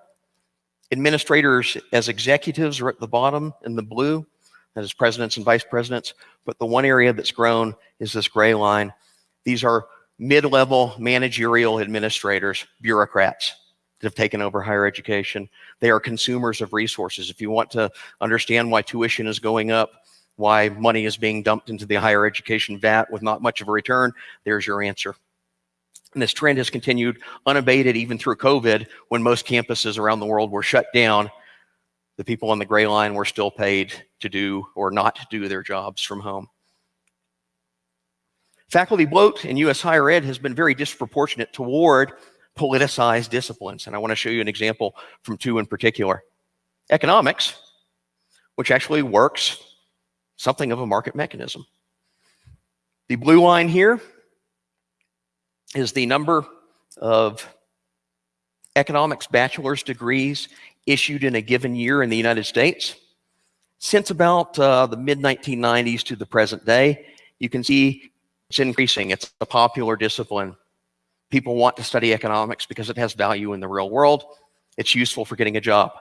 Administrators as executives are at the bottom in the blue. that is presidents and vice presidents. But the one area that's grown is this gray line. These are mid-level managerial administrators, bureaucrats that have taken over higher education. They are consumers of resources. If you want to understand why tuition is going up, why money is being dumped into the higher education vat with not much of a return, there's your answer. And this trend has continued unabated even through COVID when most campuses around the world were shut down. The people on the gray line were still paid to do or not do their jobs from home. Faculty bloat in U.S. higher ed has been very disproportionate toward politicized disciplines. And I want to show you an example from two in particular. Economics, which actually works something of a market mechanism. The blue line here is the number of economics bachelor's degrees issued in a given year in the United States. Since about uh, the mid 1990s to the present day, you can see it's increasing. It's a popular discipline. People want to study economics because it has value in the real world. It's useful for getting a job.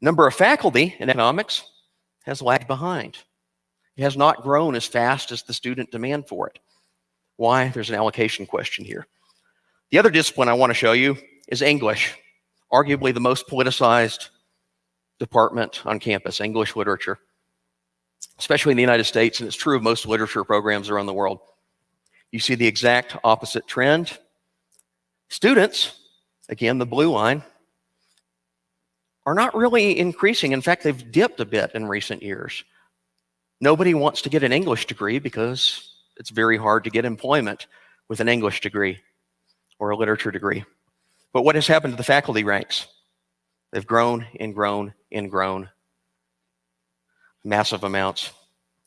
Number of faculty in economics has lagged behind. It has not grown as fast as the student demand for it. Why? There's an allocation question here. The other discipline I want to show you is English, arguably the most politicized department on campus, English literature, especially in the United States, and it's true of most literature programs around the world. You see the exact opposite trend. Students, again, the blue line, are not really increasing. In fact, they've dipped a bit in recent years. Nobody wants to get an English degree because it's very hard to get employment with an English degree or a literature degree. But what has happened to the faculty ranks? They've grown and grown and grown. Massive amounts.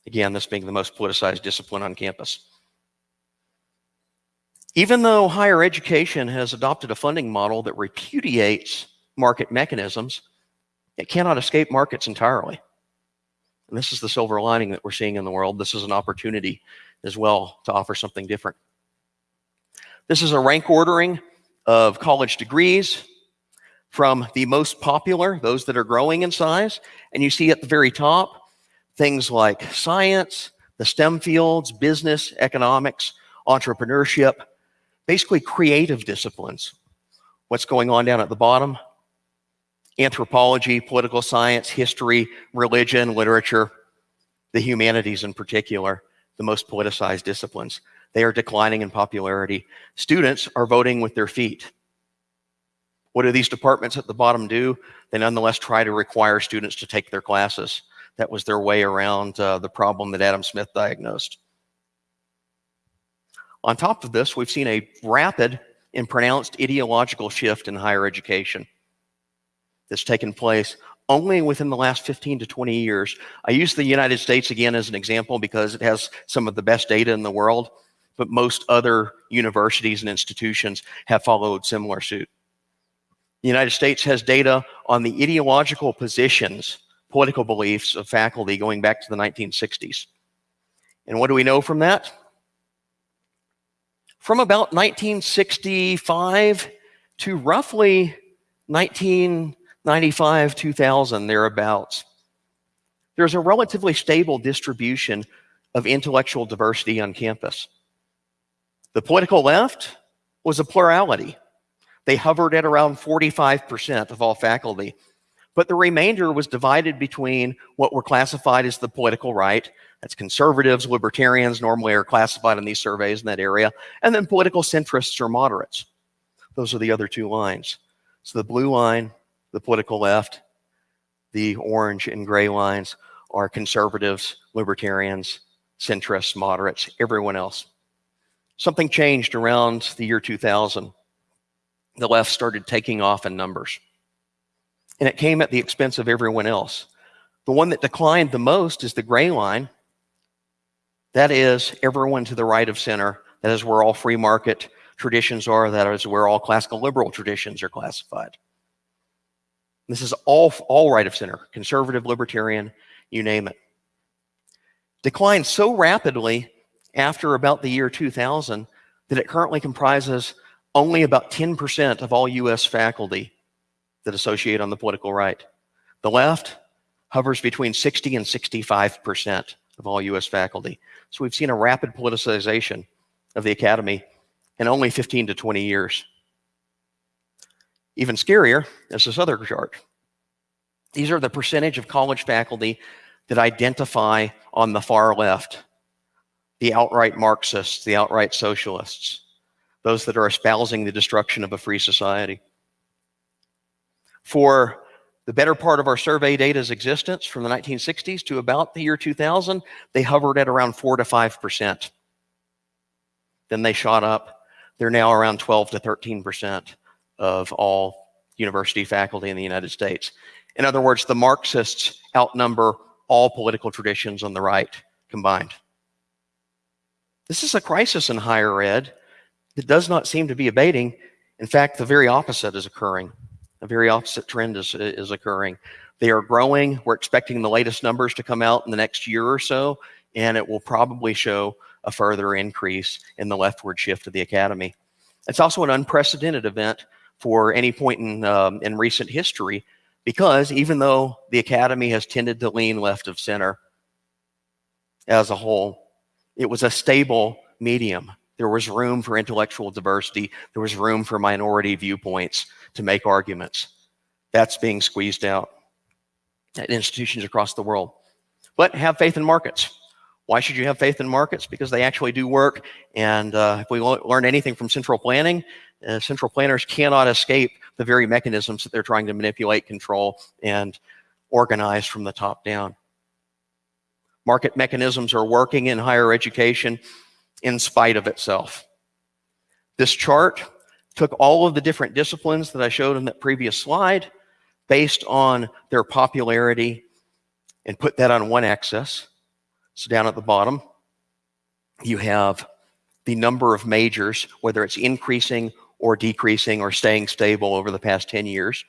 Again, this being the most politicized discipline on campus. Even though higher education has adopted a funding model that repudiates market mechanisms, it cannot escape markets entirely. And this is the silver lining that we're seeing in the world. This is an opportunity as well to offer something different. This is a rank ordering of college degrees from the most popular, those that are growing in size. And you see at the very top, things like science, the STEM fields, business, economics, entrepreneurship, basically creative disciplines. What's going on down at the bottom? Anthropology, political science, history, religion, literature, the humanities in particular the most politicized disciplines. They are declining in popularity. Students are voting with their feet. What do these departments at the bottom do? They nonetheless try to require students to take their classes. That was their way around uh, the problem that Adam Smith diagnosed. On top of this, we've seen a rapid and pronounced ideological shift in higher education that's taken place only within the last 15 to 20 years. I use the United States again as an example because it has some of the best data in the world, but most other universities and institutions have followed similar suit. The United States has data on the ideological positions, political beliefs of faculty going back to the 1960s. And what do we know from that? From about 1965 to roughly 19 95, 2000, thereabouts. There's a relatively stable distribution of intellectual diversity on campus. The political left was a plurality. They hovered at around 45% of all faculty. But the remainder was divided between what were classified as the political right, that's conservatives, libertarians, normally are classified in these surveys in that area, and then political centrists or moderates. Those are the other two lines. So the blue line the political left. The orange and gray lines are conservatives, libertarians, centrists, moderates, everyone else. Something changed around the year 2000. The left started taking off in numbers. And it came at the expense of everyone else. The one that declined the most is the gray line. That is everyone to the right of center. That is where all free market traditions are. That is where all classical liberal traditions are classified. This is all, all right of center, conservative, libertarian, you name it. Declined so rapidly after about the year 2000 that it currently comprises only about 10% of all US faculty that associate on the political right. The left, hovers between 60 and 65% of all US faculty. So we've seen a rapid politicization of the academy in only 15 to 20 years. Even scarier is this other chart. These are the percentage of college faculty that identify on the far left, the outright Marxists, the outright socialists, those that are espousing the destruction of a free society. For the better part of our survey data's existence from the 1960s to about the year 2000, they hovered at around 4 to 5%. Then they shot up. They're now around 12 to 13% of all university faculty in the United States. In other words, the Marxists outnumber all political traditions on the right combined. This is a crisis in higher ed that does not seem to be abating. In fact, the very opposite is occurring. A very opposite trend is, is occurring. They are growing. We're expecting the latest numbers to come out in the next year or so, and it will probably show a further increase in the leftward shift of the academy. It's also an unprecedented event for any point in, um, in recent history because even though the academy has tended to lean left of center as a whole, it was a stable medium. There was room for intellectual diversity. There was room for minority viewpoints to make arguments. That's being squeezed out at institutions across the world. But have faith in markets. Why should you have faith in markets? Because they actually do work. And uh, if we learn anything from central planning, uh, central planners cannot escape the very mechanisms that they're trying to manipulate, control, and organize from the top down. Market mechanisms are working in higher education in spite of itself. This chart took all of the different disciplines that I showed in that previous slide based on their popularity and put that on one axis. So down at the bottom, you have the number of majors, whether it's increasing or decreasing or staying stable over the past 10 years.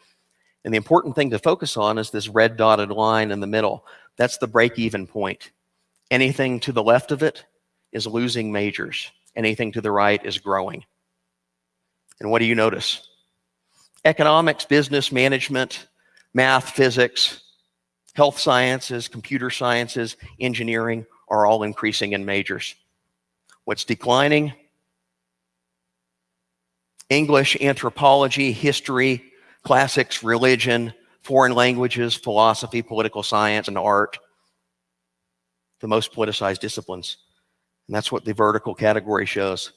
And the important thing to focus on is this red dotted line in the middle. That's the break-even point. Anything to the left of it is losing majors. Anything to the right is growing. And what do you notice? Economics, business, management, math, physics, health sciences, computer sciences, engineering are all increasing in majors. What's declining English, anthropology, history, classics, religion, foreign languages, philosophy, political science, and art. The most politicized disciplines. And that's what the vertical category shows.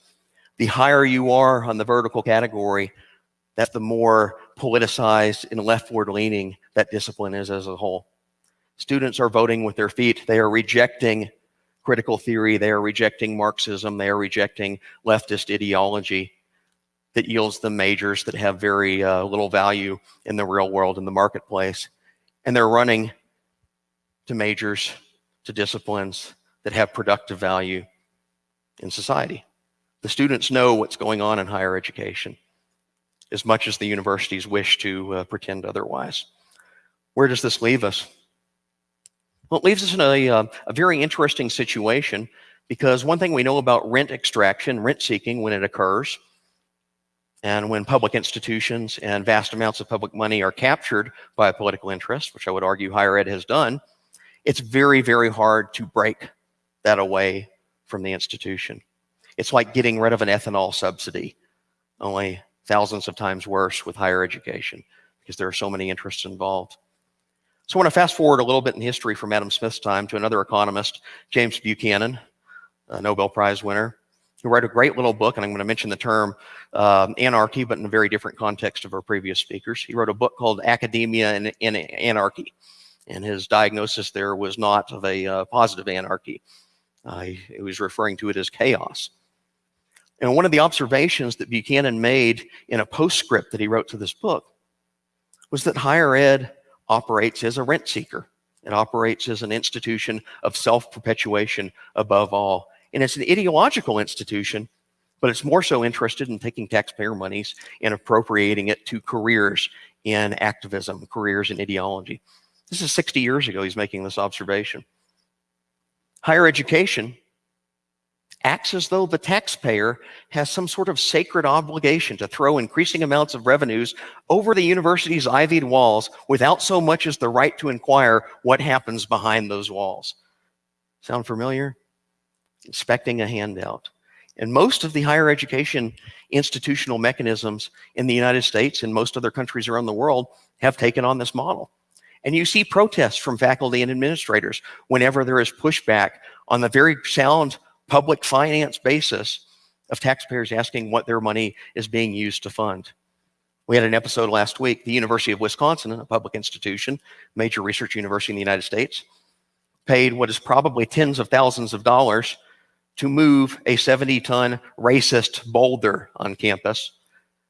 The higher you are on the vertical category, that's the more politicized and leftward leaning that discipline is as a whole. Students are voting with their feet. They are rejecting critical theory. They are rejecting Marxism. They are rejecting leftist ideology that yields them majors that have very uh, little value in the real world in the marketplace. And they're running to majors, to disciplines that have productive value in society. The students know what's going on in higher education as much as the universities wish to uh, pretend otherwise. Where does this leave us? Well, it leaves us in a, uh, a very interesting situation because one thing we know about rent extraction, rent seeking when it occurs, and when public institutions and vast amounts of public money are captured by a political interest, which I would argue higher ed has done, it's very, very hard to break that away from the institution. It's like getting rid of an ethanol subsidy, only thousands of times worse with higher education because there are so many interests involved. So I want to fast forward a little bit in history from Adam Smith's time to another economist, James Buchanan, a Nobel Prize winner who wrote a great little book, and I'm going to mention the term um, anarchy, but in a very different context of our previous speakers. He wrote a book called Academia in, Anarchy, and his diagnosis there was not of a uh, positive anarchy. Uh, he, he was referring to it as chaos. And one of the observations that Buchanan made in a postscript that he wrote to this book was that higher ed operates as a rent seeker. It operates as an institution of self-perpetuation above all. And it's an ideological institution, but it's more so interested in taking taxpayer monies and appropriating it to careers in activism, careers in ideology. This is 60 years ago he's making this observation. Higher education acts as though the taxpayer has some sort of sacred obligation to throw increasing amounts of revenues over the university's ivied walls without so much as the right to inquire what happens behind those walls. Sound familiar? Inspecting a handout. And most of the higher education institutional mechanisms in the United States and most other countries around the world have taken on this model. And you see protests from faculty and administrators whenever there is pushback on the very sound public finance basis of taxpayers asking what their money is being used to fund. We had an episode last week, the University of Wisconsin, a public institution, major research university in the United States, paid what is probably tens of thousands of dollars to move a 70 ton racist boulder on campus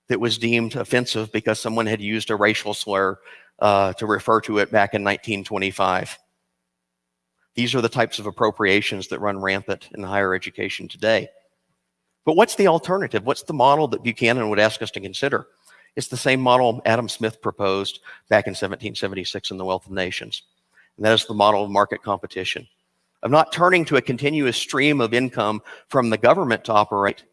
that was deemed offensive because someone had used a racial slur uh, to refer to it back in 1925. These are the types of appropriations that run rampant in higher education today. But what's the alternative? What's the model that Buchanan would ask us to consider? It's the same model Adam Smith proposed back in 1776 in The Wealth of Nations. And that is the model of market competition, of not turning to a continuous stream of income from the government to operate,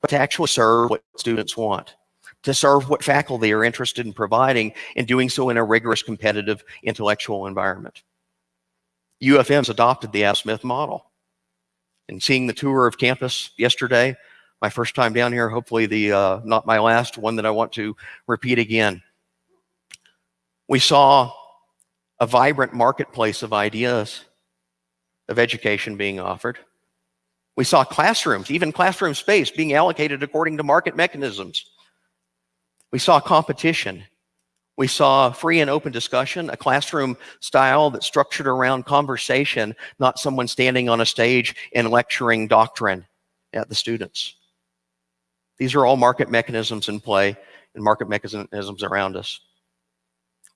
but to actually serve what students want, to serve what faculty are interested in providing, and doing so in a rigorous, competitive, intellectual environment. UFM's adopted the Adam Smith model. And seeing the tour of campus yesterday, my first time down here, hopefully the uh, not my last, one that I want to repeat again. We saw a vibrant marketplace of ideas of education being offered. We saw classrooms, even classroom space, being allocated according to market mechanisms. We saw competition we saw free and open discussion, a classroom style that's structured around conversation, not someone standing on a stage and lecturing doctrine at the students. These are all market mechanisms in play and market mechanisms around us.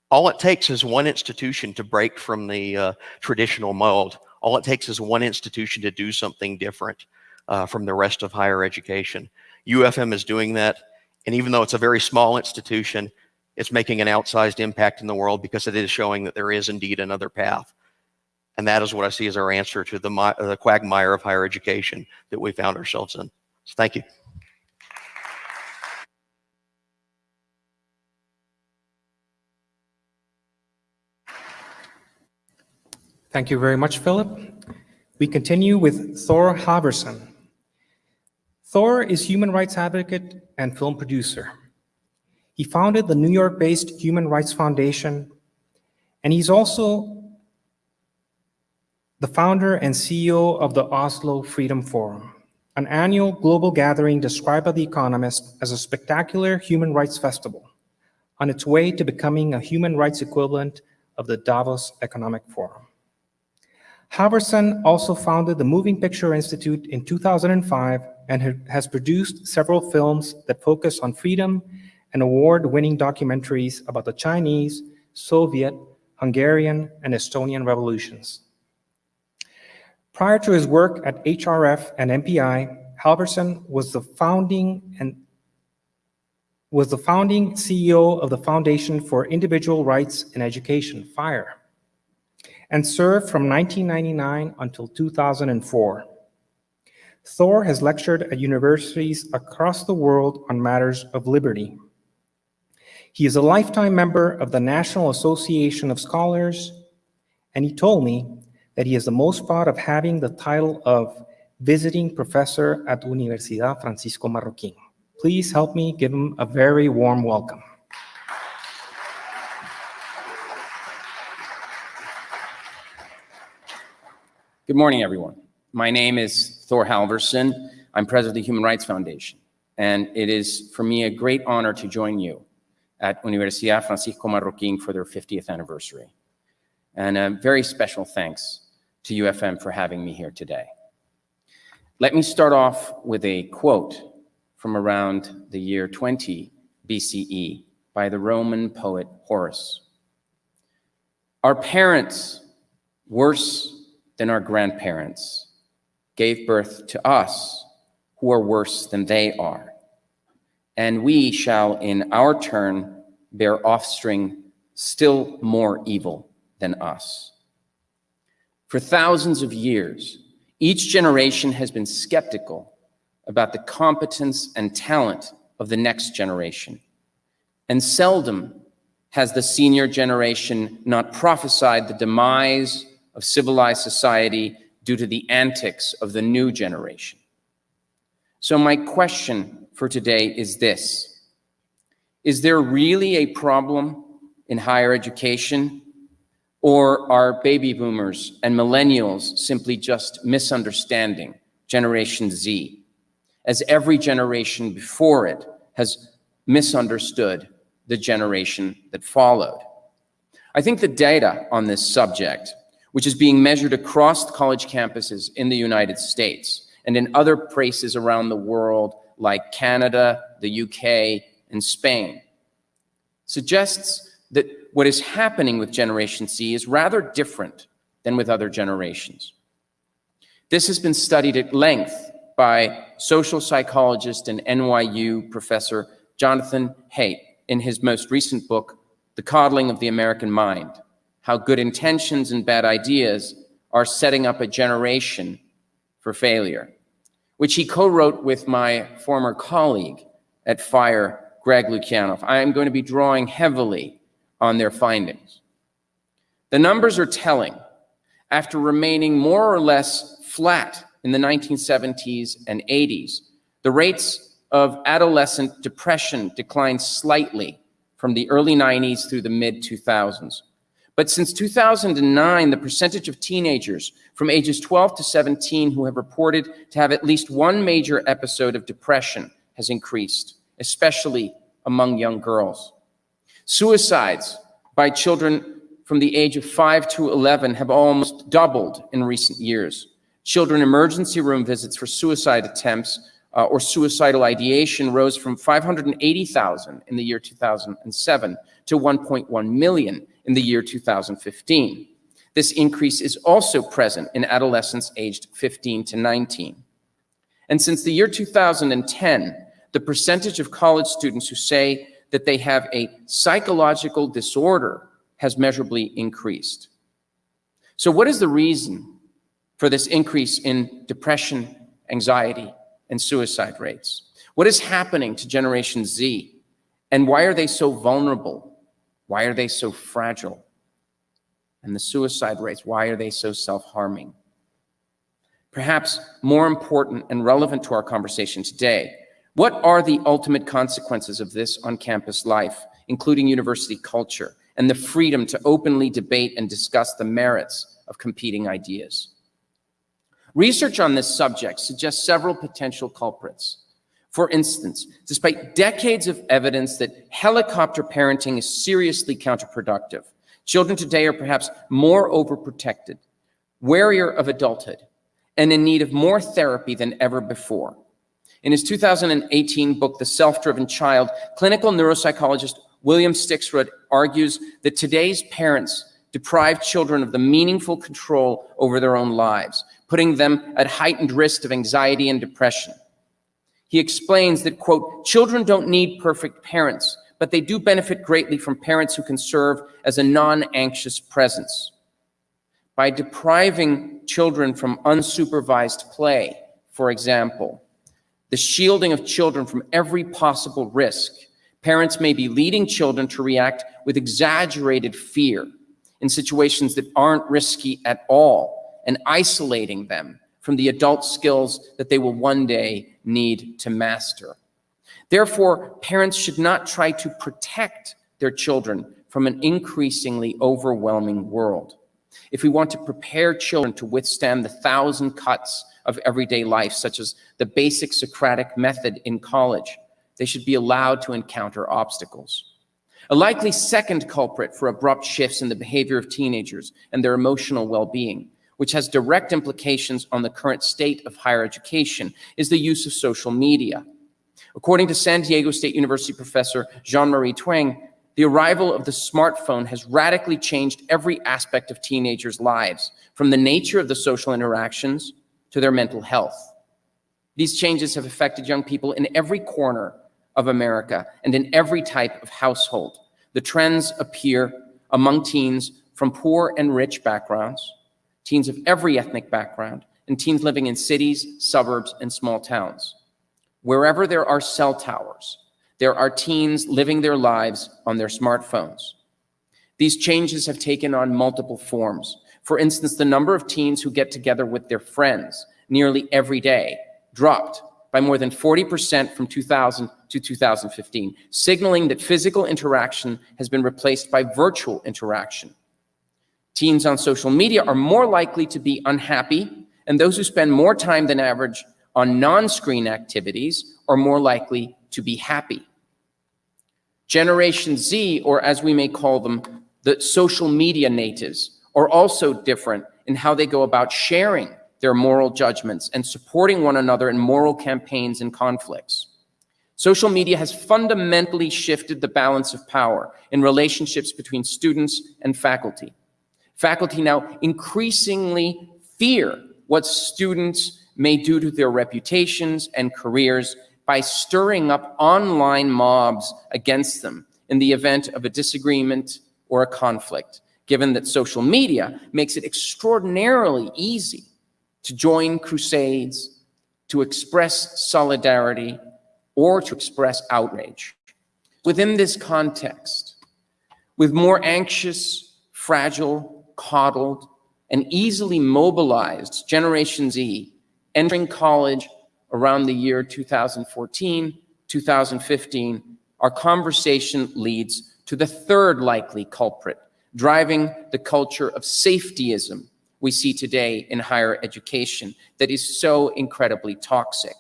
All it takes is one institution to break from the uh, traditional mold. All it takes is one institution to do something different uh, from the rest of higher education. UFM is doing that. And even though it's a very small institution, it's making an outsized impact in the world because it is showing that there is indeed another path. And that is what I see as our answer to the, the quagmire of higher education that we found ourselves in. So thank you. Thank you very much, Phillip. We continue with Thor Halvorssen. Thor is human rights advocate and film producer. He founded the New York-based Human Rights Foundation, and he's also the founder and CEO of the Oslo Freedom Forum, an annual global gathering described by The Economist as a spectacular human rights festival on its way to becoming a human rights equivalent of the Davos Economic Forum. Halvorssen also founded the Moving Picture Institute in 2005 and has produced several films that focus on freedom and award-winning documentaries about the Chinese, Soviet, Hungarian, and Estonian revolutions. Prior to his work at HRF and MPI, Halvorssen was the founding and was the founding CEO of the Foundation for Individual Rights in Education, FIRE, and served from 1999 until 2004. Thor has lectured at universities across the world on matters of liberty. He is a lifetime member of the National Association of Scholars, and he told me that he is the most proud of having the title of visiting professor at Universidad Francisco Marroquín. Please help me give him a very warm welcome. Good morning, everyone. My name is Thor Halvorssen. I'm president of the Human Rights Foundation, and it is for me a great honor to join you at Universidad Francisco Marroquín for their 50th anniversary. And a very special thanks to UFM for having me here today. Let me start off with a quote from around the year 20 BCE by the Roman poet Horace. Our parents, worse than our grandparents, gave birth to us who are worse than they are and we shall in our turn bear offspring still more evil than us. For thousands of years, Each generation has been skeptical about the competence and talent of the next generation. And seldom has the senior generation not prophesied the demise of civilized society due to the antics of the new generation. So my question for today is this. Is there really a problem in higher education or are baby boomers and millennials simply just misunderstanding Generation Z, as every generation before it has misunderstood the generation that followed? I think the data on this subject, which is being measured across college campuses in the United States and in other places around the world like Canada, the UK, and Spain, suggests that what is happening with Generation Z is rather different than with other generations. This has been studied at length by social psychologist and NYU professor Jonathan Haidt in his most recent book, The Coddling of the American Mind, How Good Intentions and Bad Ideas Are Setting Up a Generation for Failure, which he co-wrote with my former colleague at FIRE, Greg Lukianoff. I am going to be drawing heavily on their findings. The numbers are telling. After remaining more or less flat in the 1970s and 80s, the rates of adolescent depression declined slightly from the early 90s through the mid 2000s. But since 2009, the percentage of teenagers from ages 12 to 17 who have reported to have at least one major episode of depression has increased, especially among young girls. Suicides by children from the age of 5 to 11 have almost doubled in recent years. Children emergency room visits for suicide attempts uh, or suicidal ideation rose from 580,000 in the year 2007 to 1.1 million in the year 2015. This increase is also present in adolescents aged 15 to 19. And since the year 2010, the percentage of college students who say that they have a psychological disorder has measurably increased. So what is the reason for this increase in depression, anxiety, and suicide rates? What is happening to Generation Z? And why are they so vulnerable? Why are they so fragile? And the suicide rates, why are they so self-harming? Perhaps more important and relevant to our conversation today what are the ultimate consequences of this on-campus life, including university culture, and the freedom to openly debate and discuss the merits of competing ideas? Research on this subject suggests several potential culprits. For instance, despite decades of evidence that helicopter parenting is seriously counterproductive, children today are perhaps more overprotected, warier of adulthood, and in need of more therapy than ever before. In his 2018 book, The Self-Driven Child, clinical neuropsychologist William Stixrud argues that today's parents deprive children of the meaningful control over their own lives, putting them at heightened risk of anxiety and depression. He explains that, quote, children don't need perfect parents, but they do benefit greatly from parents who can serve as a non-anxious presence. By depriving children from unsupervised play, for example, the shielding of children from every possible risk. Parents may be leading children to react with exaggerated fear in situations that aren't risky at all and isolating them from the adult skills that they will one day need to master. Therefore, parents should not try to protect their children from an increasingly overwhelming world. If we want to prepare children to withstand the thousand cuts of everyday life, such as the basic Socratic method in college. They should be allowed to encounter obstacles. A likely second culprit for abrupt shifts in the behavior of teenagers and their emotional well-being, which has direct implications on the current state of higher education, is the use of social media. According to San Diego State University professor Jean-Marie Twenge, the arrival of the smartphone has radically changed every aspect of teenagers' lives, from the nature of the social interactions to their mental health. These changes have affected young people in every corner of America and in every type of household. The trends appear among teens from poor and rich backgrounds, teens of every ethnic background, and teens living in cities, suburbs, and small towns. Wherever there are cell towers, there are teens living their lives on their smartphones. These changes have taken on multiple forms. For instance, the number of teens who get together with their friends nearly every day dropped by more than 40% from 2000 to 2015, signaling that physical interaction has been replaced by virtual interaction. Teens on social media are more likely to be unhappy, and those who spend more time than average on non-screen activities are more likely to be happy. Generation Z, or as we may call them, the social media natives, are also different in how they go about sharing their moral judgments and supporting one another in moral campaigns and conflicts. Social media has fundamentally shifted the balance of power in relationships between students and faculty. Faculty now increasingly fear what students may do to their reputations and careers by stirring up online mobs against them in the event of a disagreement or a conflict, given that social media makes it extraordinarily easy to join crusades, to express solidarity, or to express outrage. Within this context, with more anxious, fragile, coddled, and easily mobilized Generation Z entering college around the year 2014, 2015, our conversation leads to the third likely culprit, driving the culture of safetyism we see today in higher education that is so incredibly toxic.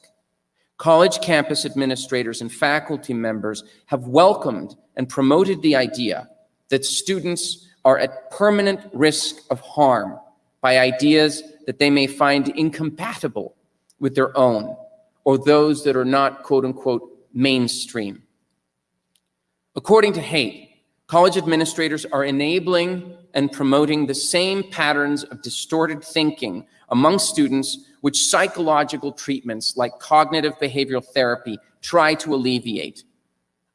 College campus administrators and faculty members have welcomed and promoted the idea that students are at permanent risk of harm by ideas that they may find incompatible with their own or those that are not quote unquote mainstream. According to Haidt, college administrators are enabling and promoting the same patterns of distorted thinking among students which psychological treatments like cognitive behavioral therapy try to alleviate.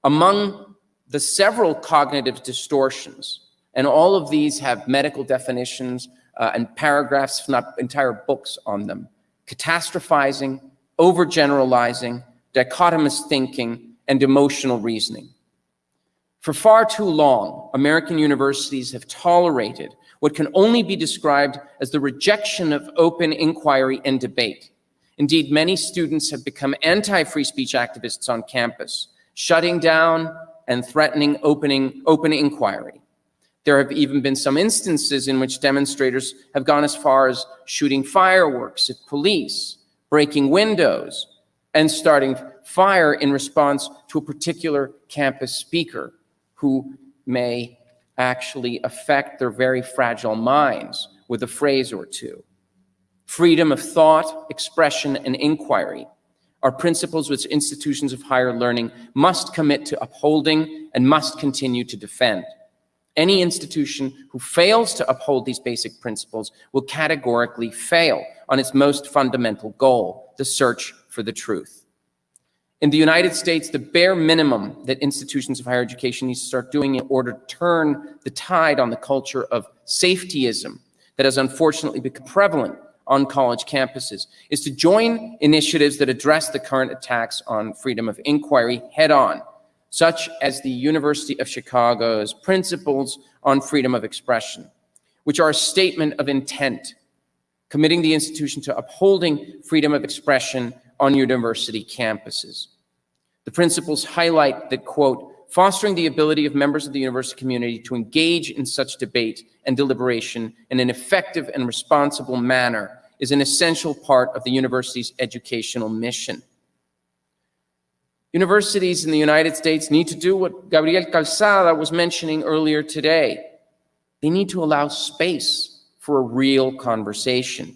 Among the several cognitive distortions, and all of these have medical definitions uh, and paragraphs, not entire books on them, catastrophizing, overgeneralizing, dichotomous thinking, and emotional reasoning. For far too long, American universities have tolerated what can only be described as the rejection of open inquiry and debate. Indeed, many students have become anti-free speech activists on campus, shutting down and threatening opening, open inquiry. There have even been some instances in which demonstrators have gone as far as shooting fireworks at police, breaking windows, and starting fire in response to a particular campus speaker who may actually affect their very fragile minds with a phrase or two. Freedom of thought, expression, and inquiry are principles which institutions of higher learning must commit to upholding and must continue to defend. Any institution who fails to uphold these basic principles will categorically fail on its most fundamental goal, the search for the truth. In the United States, the bare minimum that institutions of higher education need to start doing in order to turn the tide on the culture of safetyism that has unfortunately become prevalent on college campuses is to join initiatives that address the current attacks on freedom of inquiry head on, such as the University of Chicago's Principles on Freedom of Expression, which are a statement of intent, committing the institution to upholding freedom of expression on university campuses. The principles highlight that, quote, fostering the ability of members of the university community to engage in such debate and deliberation in an effective and responsible manner is an essential part of the university's educational mission. Universities in the United States need to do what Gabriel Calzada was mentioning earlier today. They need to allow space for a real conversation.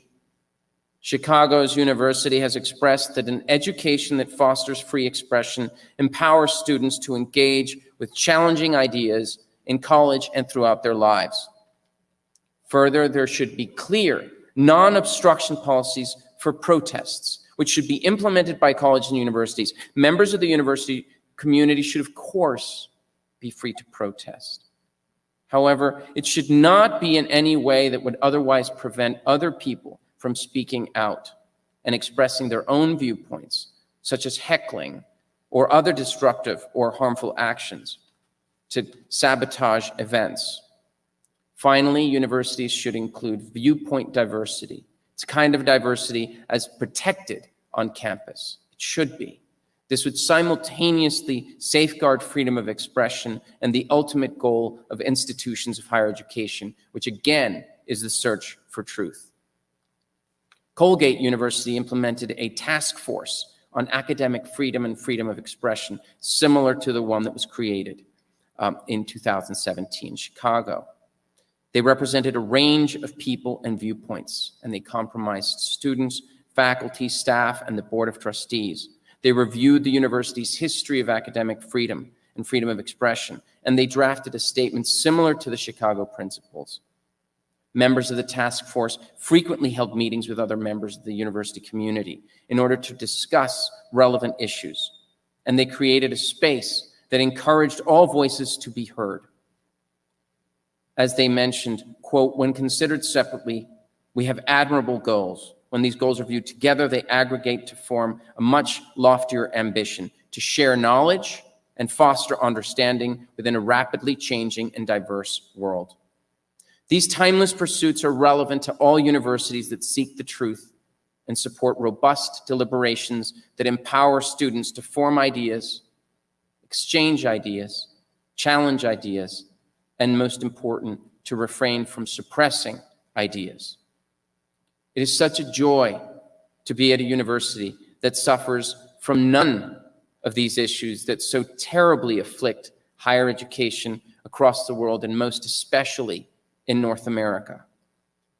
Chicago's university has expressed that an education that fosters free expression empowers students to engage with challenging ideas in college and throughout their lives. Further, there should be clear, non-obstruction policies for protests, which should be implemented by colleges and universities. Members of the university community should, of course, be free to protest. However, it should not be in any way that would otherwise prevent other people from speaking out and expressing their own viewpoints, such as heckling or other destructive or harmful actions to sabotage events. Finally, universities should include viewpoint diversity. It's kind of diversity as protected on campus. It should be. This would simultaneously safeguard freedom of expression and the ultimate goal of institutions of higher education, which again is the search for truth. Colgate University implemented a task force on academic freedom and freedom of expression, similar to the one that was created um, in 2017 Chicago. They represented a range of people and viewpoints, and they compromised students, faculty, staff, and the Board of Trustees. They reviewed the university's history of academic freedom and freedom of expression, and they drafted a statement similar to the Chicago Principles. Members of the task force frequently held meetings with other members of the university community in order to discuss relevant issues, and they created a space that encouraged all voices to be heard. As they mentioned, quote, when considered separately, we have admirable goals, when these goals are viewed together, they aggregate to form a much loftier ambition to share knowledge and foster understanding within a rapidly changing and diverse world. These timeless pursuits are relevant to all universities that seek the truth and support robust deliberations that empower students to form ideas, exchange ideas, challenge ideas, and most important, to refrain from suppressing ideas. It is such a joy to be at a university that suffers from none of these issues that so terribly afflict higher education across the world, and most especially in North America.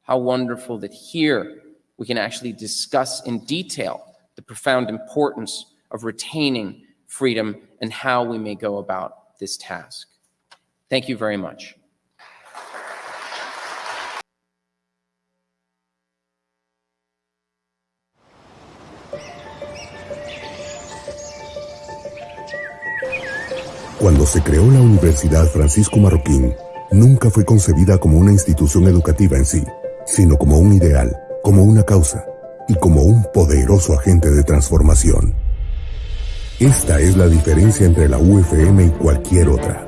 How wonderful that here we can actually discuss in detail the profound importance of retaining freedom and how we may go about this task. Thank you very much. Cuando se creó la Universidad Francisco Marroquín, nunca fue concebida como una institución educativa en sí, sino como un ideal, como una causa y como un poderoso agente de transformación. Esta es la diferencia entre la UFM y cualquier otra.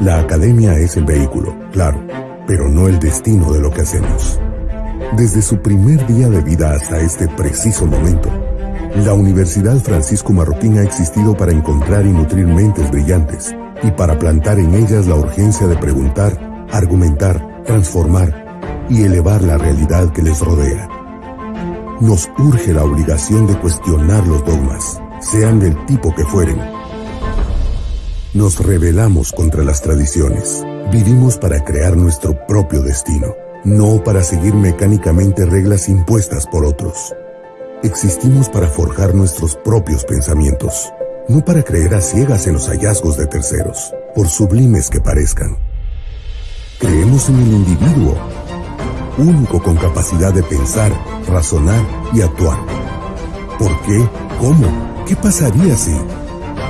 La academia es el vehículo, claro, pero no el destino de lo que hacemos. Desde su primer día de vida hasta este preciso momento, la Universidad Francisco Marroquín ha existido para encontrar y nutrir mentes brillantes y para plantar en ellas la urgencia de preguntar, argumentar, transformar y elevar la realidad que les rodea. Nos urge la obligación de cuestionar los dogmas, sean del tipo que fueren. Nos rebelamos contra las tradiciones. Vivimos para crear nuestro propio destino, no para seguir mecánicamente reglas impuestas por otros. Existimos para forjar nuestros propios pensamientos, no para creer a ciegas en los hallazgos de terceros, por sublimes que parezcan. Creemos en el individuo, único con capacidad de pensar, razonar y actuar. ¿Por qué? ¿Cómo? ¿Qué pasaría si?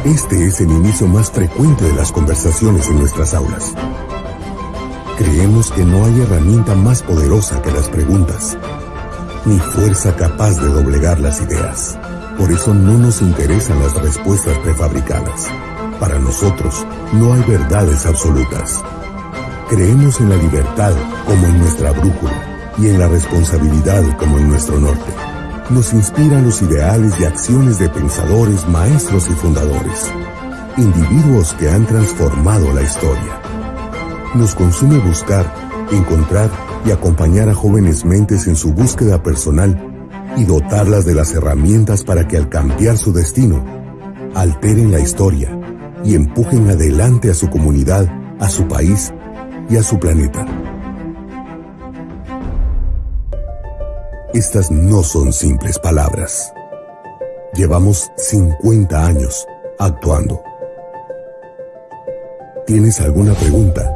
Este es el inicio más frecuente de las conversaciones en nuestras aulas. Creemos que no hay herramienta más poderosa que las preguntas ni fuerza capaz de doblegar las ideas. Por eso no nos interesan las respuestas prefabricadas. Para nosotros no hay verdades absolutas. Creemos en la libertad como en nuestra brújula y en la responsabilidad como en nuestro norte. Nos inspiran los ideales y acciones de pensadores, maestros y fundadores, individuos que han transformado la historia. Nos consume buscar, encontrar y acompañar a jóvenes mentes en su búsqueda personal y dotarlas de las herramientas para que al cambiar su destino, alteren la historia y empujen adelante a su comunidad, a su país y a su planeta. Estas no son simples palabras. Llevamos 50 años actuando. ¿Tienes alguna pregunta?